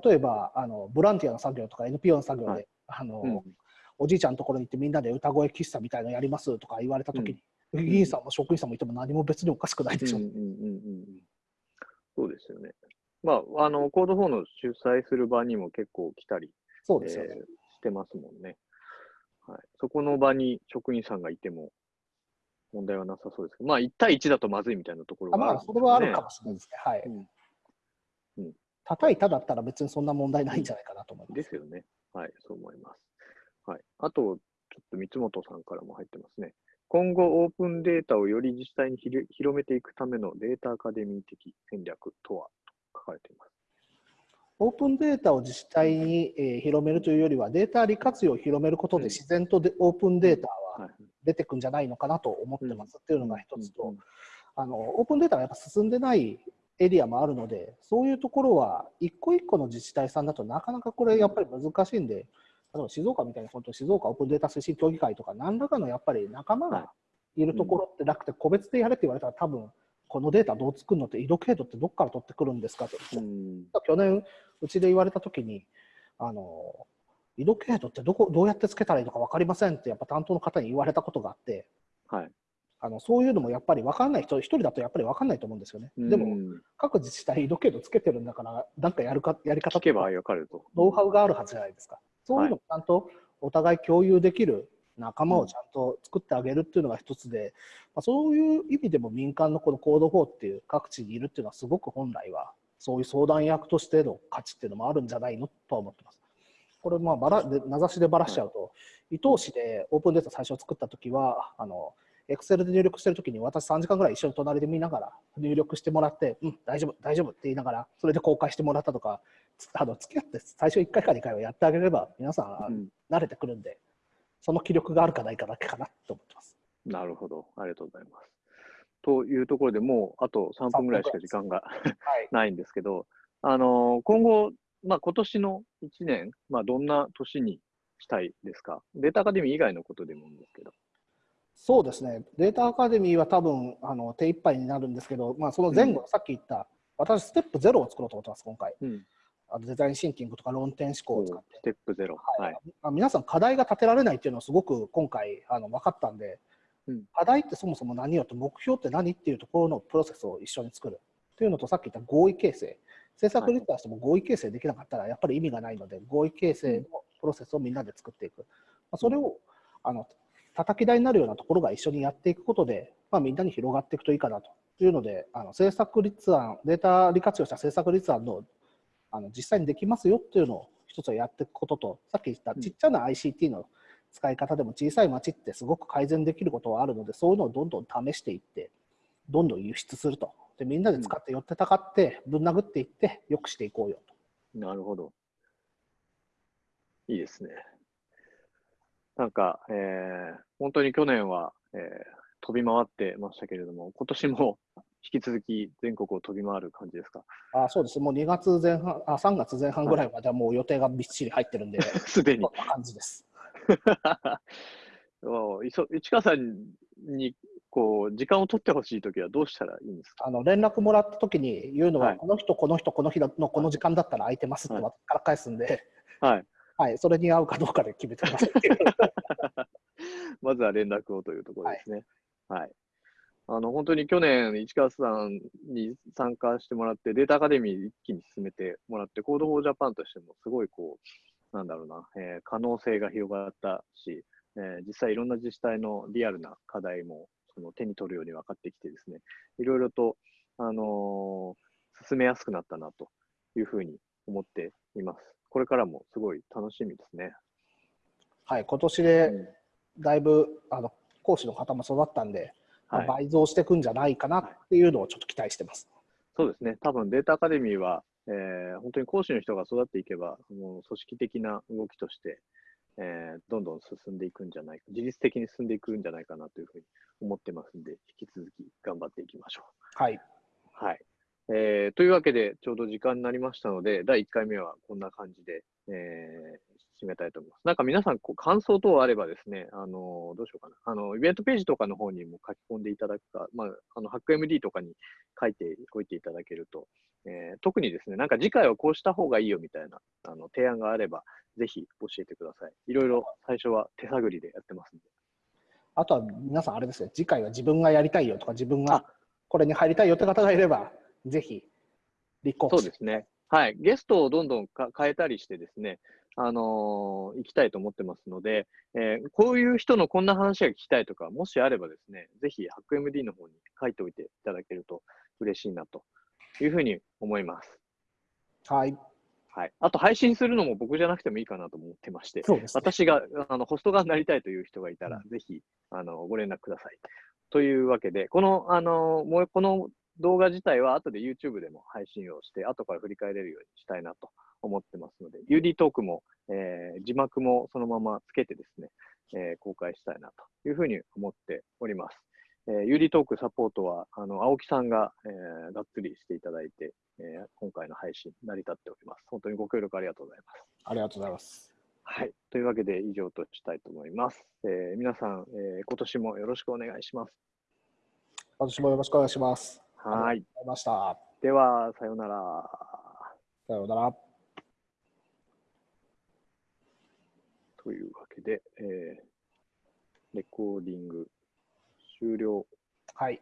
Speaker 2: 例えばあのボランティアの作業とか NPO の作業で、はい、あの、うん、おじいちゃんのところに行ってみんなで歌声喫茶みたいのやりますとか言われたときに、うん、議員さんも職員さんもいても何も別におかしくないでしょ。う。
Speaker 1: そうですよね。まあ、あのコード4の主催する場にも結構来たり
Speaker 2: そうですよね、
Speaker 1: えー、してますもんね。はい、そこの場に職員さんがいても問題はなさそうですけど、まあ、1対1だとまずいみたいなところがある、ね、まあ、
Speaker 2: それはあるかもしれないですね。はい。うん。叩いただったら別にそんな問題ないんじゃないかなと思います。
Speaker 1: ですよね。はい、そう思います。はい。あと、ちょっと三本さんからも入ってますね。今後、オープンデータをより自治体に広めていくためのデータアカデミー的戦略とは？書かれています。
Speaker 2: オープンデータを自治体に、えー、広めるというよりは、データ利活用を広めることで自然とで、オープンデータは出てくんじゃないのかなと思ってますっていうのが一つと、あのオープンデータがやっぱ進んでないエリアもあるので、そういうところは一個一個の自治体さんだとなかなかこれやっぱり難しいんで、例えば静岡みたいに本当静岡オープンデータ推進協議会とか何らかのやっぱり仲間がいるところってなくて個別でやれって言われたら多分このデータどう作るのって、緯度経度ってどこから取ってくるんですか？と。うん、去年、うちで言われたときに、あの、緯度経度ってどこどうやってつけたらいいのか分かりませんって、やっぱ担当の方に言われたことがあって、
Speaker 1: はい、
Speaker 2: あのそういうのもやっぱり分かんない人、一人だとやっぱり分かんないと思うんですよね。でも、各自治体、緯度経度つけてるんだから、なんかやるかやり方
Speaker 1: とか、
Speaker 2: ノウハウがあるはずじゃないですか。そういうのをちゃんとお互い共有できる仲間をちゃんと作ってあげるっていうのが一つで、まあ、そういう意味でも民間のこのコード4っていう各地にいるっていうのはすごく本来はそういう相談役としての価値っていうのもあるんじゃないのとは思ってます。これまあばらで名指しでばらしちゃうと、伊東市でオープンデータ最初作った時はあのエクセルで入力してるときに私3時間ぐらい一緒に隣で見ながら入力してもらって、うん、大丈夫、大丈夫って言いながら、それで公開してもらったとか、あの付き合って最初1回か2回はやってあげれば、皆さん。慣れてくるんで、その気力があるかないかだけかなと思ってます。
Speaker 1: なるほど。ありがとうございます。というところでもうあと3分ぐらいしか時間が ないんですけど、あの今後、まあ、今年の1年、まあ、どんな年にしたいですか？データアカデミー以外のことでもいいんですけど。
Speaker 2: そうですね、データアカデミーは多分あの手一杯になるんですけど、まあ、その前後、うん、さっき言った、私、ステップゼロを作ろうと思ってます、今回。うんあのデザインシンキングとか論点思考を使って。
Speaker 1: ステップゼロ。
Speaker 2: はい。はい、皆さん課題が立てられないっていうのはすごく今回あの分かったんで、うん、課題ってそもそも何よと目標って何っていうところのプロセスを一緒に作る。というのとさっき言った合意形成。政策立案しても合意形成できなかったらやっぱり意味がないので、合意形成のプロセスをみんなで作っていく。まあ、それをあの叩き台になるようなところが一緒にやっていくことで、まあ、みんなに広がっていくといいかなというので、あの政策立案、データ利活用した政策立案のあの実際にできますよっていうのを一つはやっていくことと、さっき言ったちっちゃな ICT の使い方でも小さい町ってすごく改善できることはあるので、そういうのをどんどん試していって、どんどん輸出すると。でみんなで使って寄ってたかって、ぶん殴っていって、よくしていこうよと。
Speaker 1: なるほど。いいですね。なんか、えー本当に去年は、えー飛び回ってましたけれども、今年も引き続き全国を飛び回る感じですか？
Speaker 2: あそうです。もう2月前半、あ3月前半ぐらいまではもう予定がびっしり入ってるんで、
Speaker 1: すでに
Speaker 2: こん。な感じです。
Speaker 1: 市川さんにこう時間を取ってほしいときはどうしたらいいんですか？
Speaker 2: あの連絡もらった時に言うのは、
Speaker 1: はい
Speaker 2: この人、この人、この日のこの時間だったら空いてますって
Speaker 1: はい
Speaker 2: 私から返すんで、
Speaker 1: はい。
Speaker 2: はい、それに合うかどうかで決めてくださいっていう。
Speaker 1: まずは連絡をというところですね。はい。あの、本当に去年、市川さんに参加してもらって、データアカデミー一気に進めてもらって、コードフォージャパンとしても、すごいこう、なんだろうな、えー可能性が広がったし、えー実際いろんな自治体のリアルな課題もその手に取るように分かってきてですね、いろいろと、あのー進めやすくなったなというふうに思っています。これからもすごい楽しみですね。
Speaker 2: はい、今年でだいぶあの講師の方も育ったんで、倍増していくんじゃないかなっていうのをちょっと期待してます。
Speaker 1: そうですね、多分データアカデミーは、えー本当に講師の人が育っていけば、もう組織的な動きとして、えーどんどん進んでいくんじゃないか、自律的に進んでいくんじゃないかなというふうに思ってますんで、引き続き頑張っていきましょ
Speaker 2: はい、
Speaker 1: う。はい。えーというわけで、ちょうど時間になりましたので、第1回目はこんな感じで、えー締めたいと思います。なんか皆さん、こう感想等あればですね、あのどうしようかな。あの、イベントページとかの方にも書き込んでいただくか、まあ、あの、ハック MD とかに書いておいていただけると、えー特にですね、なんか次回はこうした方がいいよみたいなあの提案があれば、ぜひ教えてください。いろいろ最初は手探りでやってますんで。
Speaker 2: あとは皆さん、あれですね、次回は自分がやりたいよとか、自分が
Speaker 1: あ
Speaker 2: これに入りたいよって方がいれば、ぜひ立候補
Speaker 1: そうですね。はい。ゲストをどんどんか変えたりしてですね、あのー行きたいと思ってますので、えーこういう人のこんな話が聞きたいとか、もしあればですね、ぜひ、ハック MD の方に書いておいていただけると嬉しいなというふうに思います。
Speaker 2: はい、
Speaker 1: はい。あと、配信するのも僕じゃなくてもいいかなと思ってまして、
Speaker 2: ね。
Speaker 1: 私が、あの、ホスト側になりたいという人がいたら、
Speaker 2: う
Speaker 1: ぜひ、あの、ご連絡ください。というわけで、この、あの、もう、この動画自体は後で YouTube でも配信をして、後から振り返れるようにしたいなと思ってますので、UD トークも、えー字幕もそのままつけてですね、えー公開したいなというふうに思っております。えー、UD トークサポートは、あの、青木さんが、えーがっつりしていただいて、えー今回の配信、成り立っております。本当にご協力ありがとうございます。
Speaker 2: ありがとうございます。
Speaker 1: はい。というわけで以上としたいと思います。えー皆さん、えー今年もよろしくお願いします。
Speaker 2: 私もよろしくお願いします。
Speaker 1: はい。
Speaker 2: ありがとうございました。
Speaker 1: では、さようなら。
Speaker 2: さようなら。
Speaker 1: というわけで、えーレコーディング終了。
Speaker 2: はい。